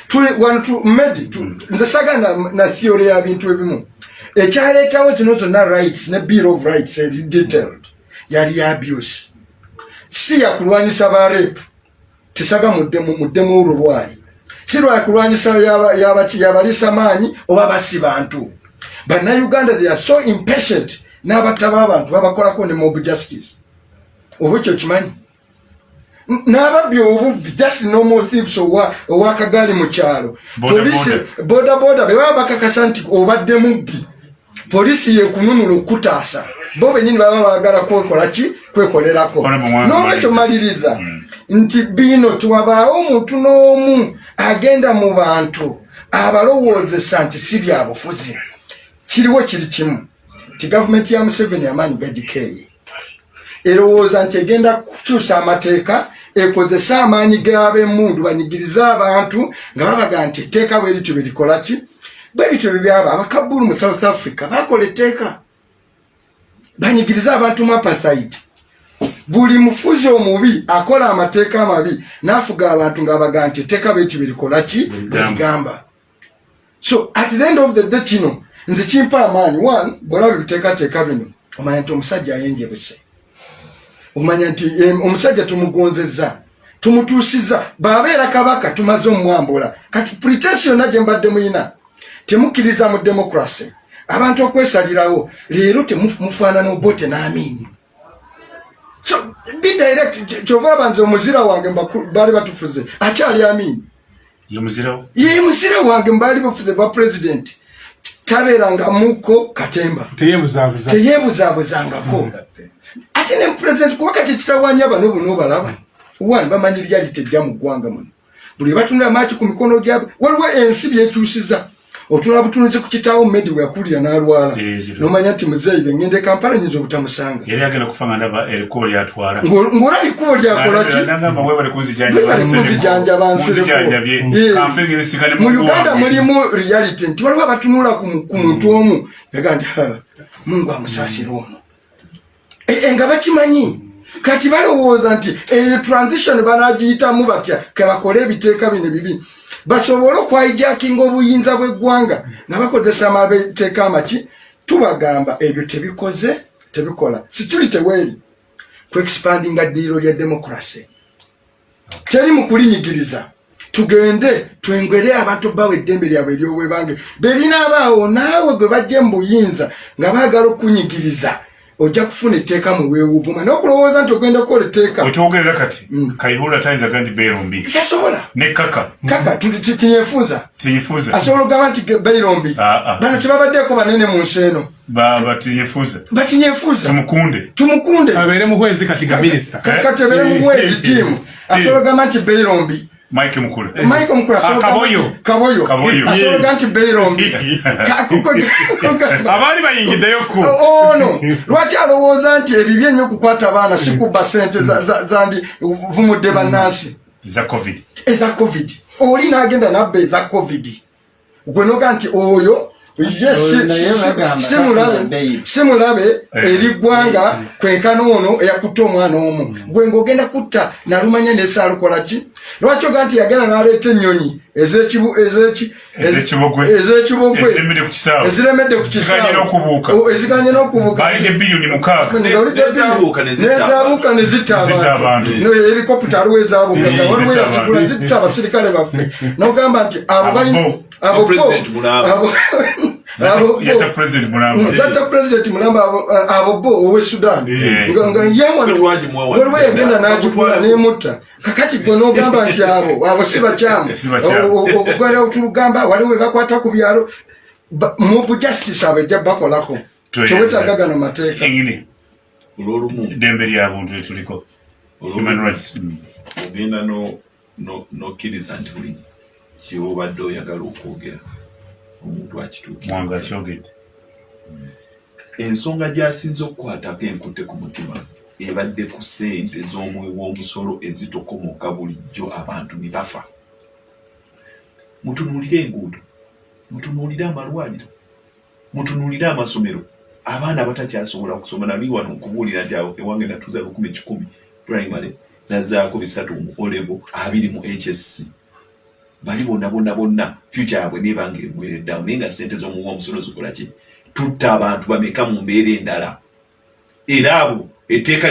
tuli- wano tu- medi tu- nze sagana na theory ya bintu ebimu. Ekyaleetawo zino zonna rights ne bill of rights detailed. Yali ya abuse si yakulwanyisa ba rep tisaga muddemu muddemu olwo lwali si lwakulwanyisa yaba- yaba- yabalisa maanyi oba basi bantu. Bannayuganda they are so impatient n'abatta b'abantu babakolako ne mob justice. Oba ekyo kimanyi N- n'ababbi obubbi just normal thieves owa- owakagaali mu kyalo. Boda Poliisi- boda boda be baba bakakasa nti obadde mubbi. Poliisi yekununula okutaasa. Bo benyini baba bagala kwekola ki kwekolerako. N'olwekyo maliriza. maliriza nti bino tewabaawo omuntu n'omu agenda mu bantu abalowoozesa nti si byabufuzi kiriwo kiri kimu. Ti gavumenti ya museveni amaanyi gagikeeye erowooza nti egenda kukyusa amateeka ekozesa amaanyi g'ab'emundu banyigirize abantu nga babaga nti etteeka bwe lityo bwe likola ki? Bwe bityo bwe byaba abakabulu mu south africa bakola etteeka. Banyigirize abantu mu apartheid buli mufuzi omubi akola amateeka amabi n'afuga abantu ng'abaga nti etteeka bwe likola ki? Bwe ligamba so at the end of the day kino nze kimpa amaanyi. One bwolaba ebiteekateeka bino omanya nti omusajja ayenjebuse omanya nti omusajja tumugonzeza tumutuusiza bw'abeera kabaka tumaze omwambula. Kati pretensi yonna gye mbadde muyina temukkiriza mu demokrasi abantu okwesalirawo leero temufaanana obote n'amiini so be direct kyova abanze omuzira wange baali batufuze akyali amiini ye muzira wange mbaali bafuze ba pulezidenti tabeeranga muko katemba. Teyebuzaabuza teyebuzaabuzangako ate ne pulezidenti kuba kati ekitawanya bano buno balaba. Wani bamanyi lyali tejja mu ggwanga muno. Buli batunula maaki ku mikono gyabwe waliwo ensi byekyusiza otula butunuzi ku kitaawo medi bwe yakulira n'alwala. Eh, nomanya nti muzeeyi bengenda e kampala nyinza obutamusanga. Yali agenda kufa nga ndaba erikubo lyatwala. Ng'ol- ng'olaba ekkubo lyakola ki? nagamba webale kunzijanjaba nsireko. Yeah. mu uganda mulimu reality nti waliwo abatunula ku ku muntu omu. Yaga nti "Ha, mungu amusaasira ono. E- e, nga bakimanyi? Kati balowooza nti eyo transition banagiyitamu batya? Kebakole ebiteeka bino bibi basobole okwayijakinga obuyinza bw'eggwanga nga bakozesa amateeka amaki tubagamba ebyo tebikoze tebikola. Situli teweeri ku expandinga ddiiro lya demokrasi teri mu kulinyigiriza. Tugende twengere abantu bawa eddembe lyabwe eryobwebange. Berina abaawo naawe gwe bajje mu buyinza nga baagala okunyigiriza ojja kufuna etteeka mu weewuguma n'okulowooza nti ogenda kukola etteeka. Wekyogerera kati kayihura tayinzaga nti beerombi tasobola. Ne kaka. Kaka tinyefuuza. Tinyifuuza asobola ogamba nti beirombi Ah, ah. bano tebabaddeeko banene mu nsi eno. Batinyifuuza batinyefuuza. Tumukunde. Tumukunde. Abeere muhwezi kati nga minisita. katebere mu bwezi tiimu asobola ogamba nti beirombi mike mukule michael mukulu asobola Ah, ogamba Kaboyo. nti- kaboyo Kaboyo. asobola ogamba nti beirombi Ka- kuko- <laughs> abaali bayingiddeyo ku. Ono lwaki alowooza nti ebibi ennyo okukwata abaana si kubba sente za- za- zandi vumudde bannansi? Za covid. Eza covid. Oli n'agenda nabba eza covid. Gwe noga nti oyo ye si- Oyo naye si- bagamba si mulabe bakuba si mulabe eri ggwanga kwenkana ono eyakutte omwana omu. Gwe ng'ogenda kutta nalumanya nesaalukola ki? Lwaki oga nti yagenda n'aleeta ennyonyi Eziremedde ku kisaawe. eziremedde ku Ziganye n'okubuuka. O, eziganye n'okubuuka. Balidde biliyoni mukaaga. Nga olidde Nezaabuuka ne zitta abantu. abantu. No, helikopita aliwo ezaabuuka. Eh, nga waliwo zitta yazigula zitta abasirikale baffe. Nogamba nti abo Abo yata president mulamba. Abo- abo bo owe sudan. Eh. nga nga ye wano Bwe twagimuwa wano. waliwo yagenda n'agigula nemutta kakati gwe nogamba nti abo abo si bakyamu. Ogwala tulugamba waliwo bebakwata ku byalo. Mu bujustice abajja bakolako. Tweyaza. tewetaaga gano mateeka. Engini olwolumu. Eddembe lyabuntu etuliko human rights. Mm. ogenda no- no- nokkiriza nti buli kyobadde oyagala okwogera omuntu akituukiriza akyogedde ensonga gyasinze okukwatako enkutte ku mutima ebadde ku ssente z'omwe w'omusolo ezitukomoka bulijjo abantu ne bafa. Mutunuulire enguudo mutunuulire amalwaliro mutunuulire amasomero. Abaana batakyasobola kusoma nali wano nkubuulira nti ewange natuuza lukumi kikumi primary nazaako bisatu mu olevo abiri mu hsc bali bonna bonna bonna future yaabwe nebanga egwereddawo naye nga sente z'omuwa omusolo zikola ki? Tutta abantu bameka mu mbeera endala? Era abo etteeka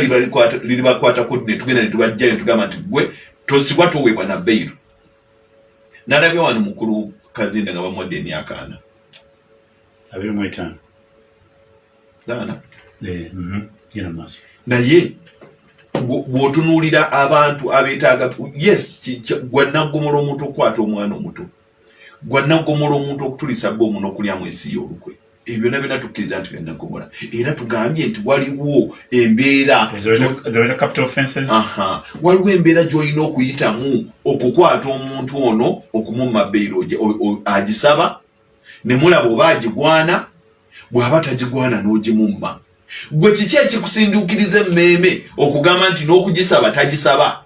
liribakwatako ne tugenda ne tubajjayo ne tugamba nti gwe tosibwa toweebwa na beyiro nalabye wano mukulu kazinda nga bamuwadde emyaka ana. Abiri mu etaano. Zaana? Eh, mhm. naye bwo- bw'otunuulira abantu abeetaaga yes gwanaggomola omuntu okukwata omwana omuto. Gwanaggomola omuntu okutulisa bba omuno okulyamu ensi y'olukwe ebyo byonna byonna tukkiriza nti byannaggomola era tugambye nti waliwo embeera waliwo embeera gy'olina okuyitamu okukwata omuntu ono okumumma o- agisaba ne mulaba oba agigwana bw'aba tagigwana n'ogimumma. Gwe kiki ekikusinduukiriza emmeeme okugamba nti n'okugisaba tagisaba?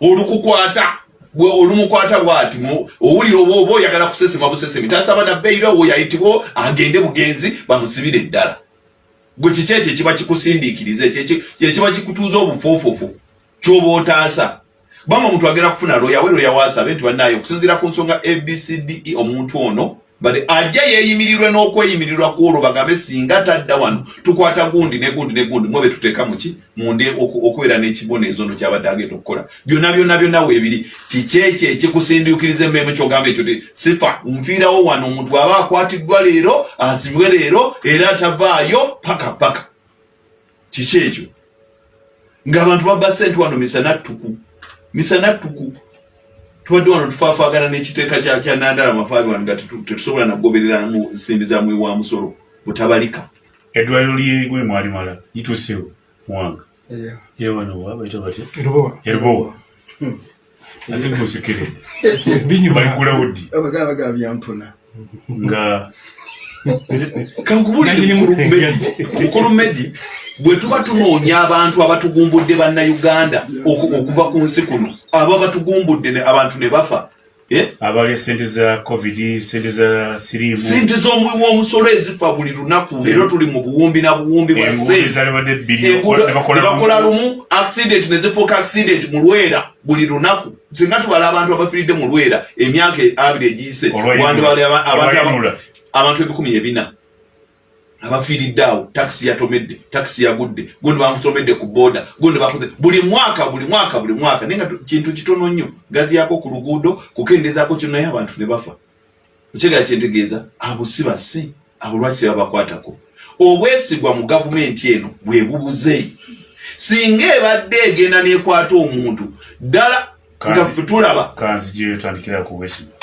Olukukwata gwe olumukwata bwati owulira oba oba oyagala kusesema busesemi tasaba na bbeiro owo yayitibwo agende bugenzi bamusibire eddala. Gwe kiki ekyo ekiba kikusindiikiriza ekyo eki- ekiba kikutuuza obufuufufu kyoba otaasa? Bama omuntu agenda kufuna loya we loya waasabe nti bannaayo okusinziira ku nsonga abcde omuntu ono bale ajja yeeyimirirwe n'okweyimirirwa kwolwo bagambe singa tadda wano tukwata gundi ne gundi ne gundi mwe betuteeka muki munde oku- okubeera n'ekiboneezo no kyabadde agenda okukola. Byonna byonna byonna weebiri kiki ekyo ekikusindiikiriza emmeeme kyogamba ekyo sifa nfiirawo wano omuntu bw'aba akwatiddwa leero asibwe leero era atavaayo paka paka. Kiki ekyo ng'abantu babba sente wano misanattuku misanattuku tubadde wano tufaafaagana n'ekiteeka kya nandala mafaabi wano nga tetu- tetusobola nagoberera mu nsimbi za mwi wa musolo. Butabalika eddwaliro lyegwe mwalimala lituusewo muwanga Yeah. yewanowa baita batya? Erubowa. Erubowa. Ate ngusekeredde <laughs> binyuma. Baligulawo ddi abagala bagala byampuna nga Nanyini mu- mukulu medi. Bwe tuba tunoonya abantu abatugumbudde bannayuganda oku- okuva ku nsi kuno aba batugumbudde ne- abantu ne bafa Eh? abalya sente za covid sente za siriimu. Sente z'omuwi w'omusolo ezifa buli lunaku leero tuli mu buwumbi na buwumbi bwa enguudo sente ezalibadde bbiri enguudo ne bakola nebakola lumu. accident nezifuuka accident mu lwera buli lunaku. Singa tubala abantu abafiiridde mu lwera emyaka abiri egiyise abantu ebikumi ebina abafiiridde awo takisi yatomedde takisi yagudde gundi bamutomedde ku booda gundi bakoze buli mwaka buli mwaka buli mwaka naye nga tu- kintu kitono nnyo gaziyako ku luguudo kukendezaako kino naye abantu ne bafa. Ekigala kyentegeeza abo si basi abo lwaki tebabakwatako obwesigwa mu gavumenti eno bwe bubuze. Singa ebadde egenda nekwata omuntu ddala nga tulaba kanzi gyetandikira ku bwesigwa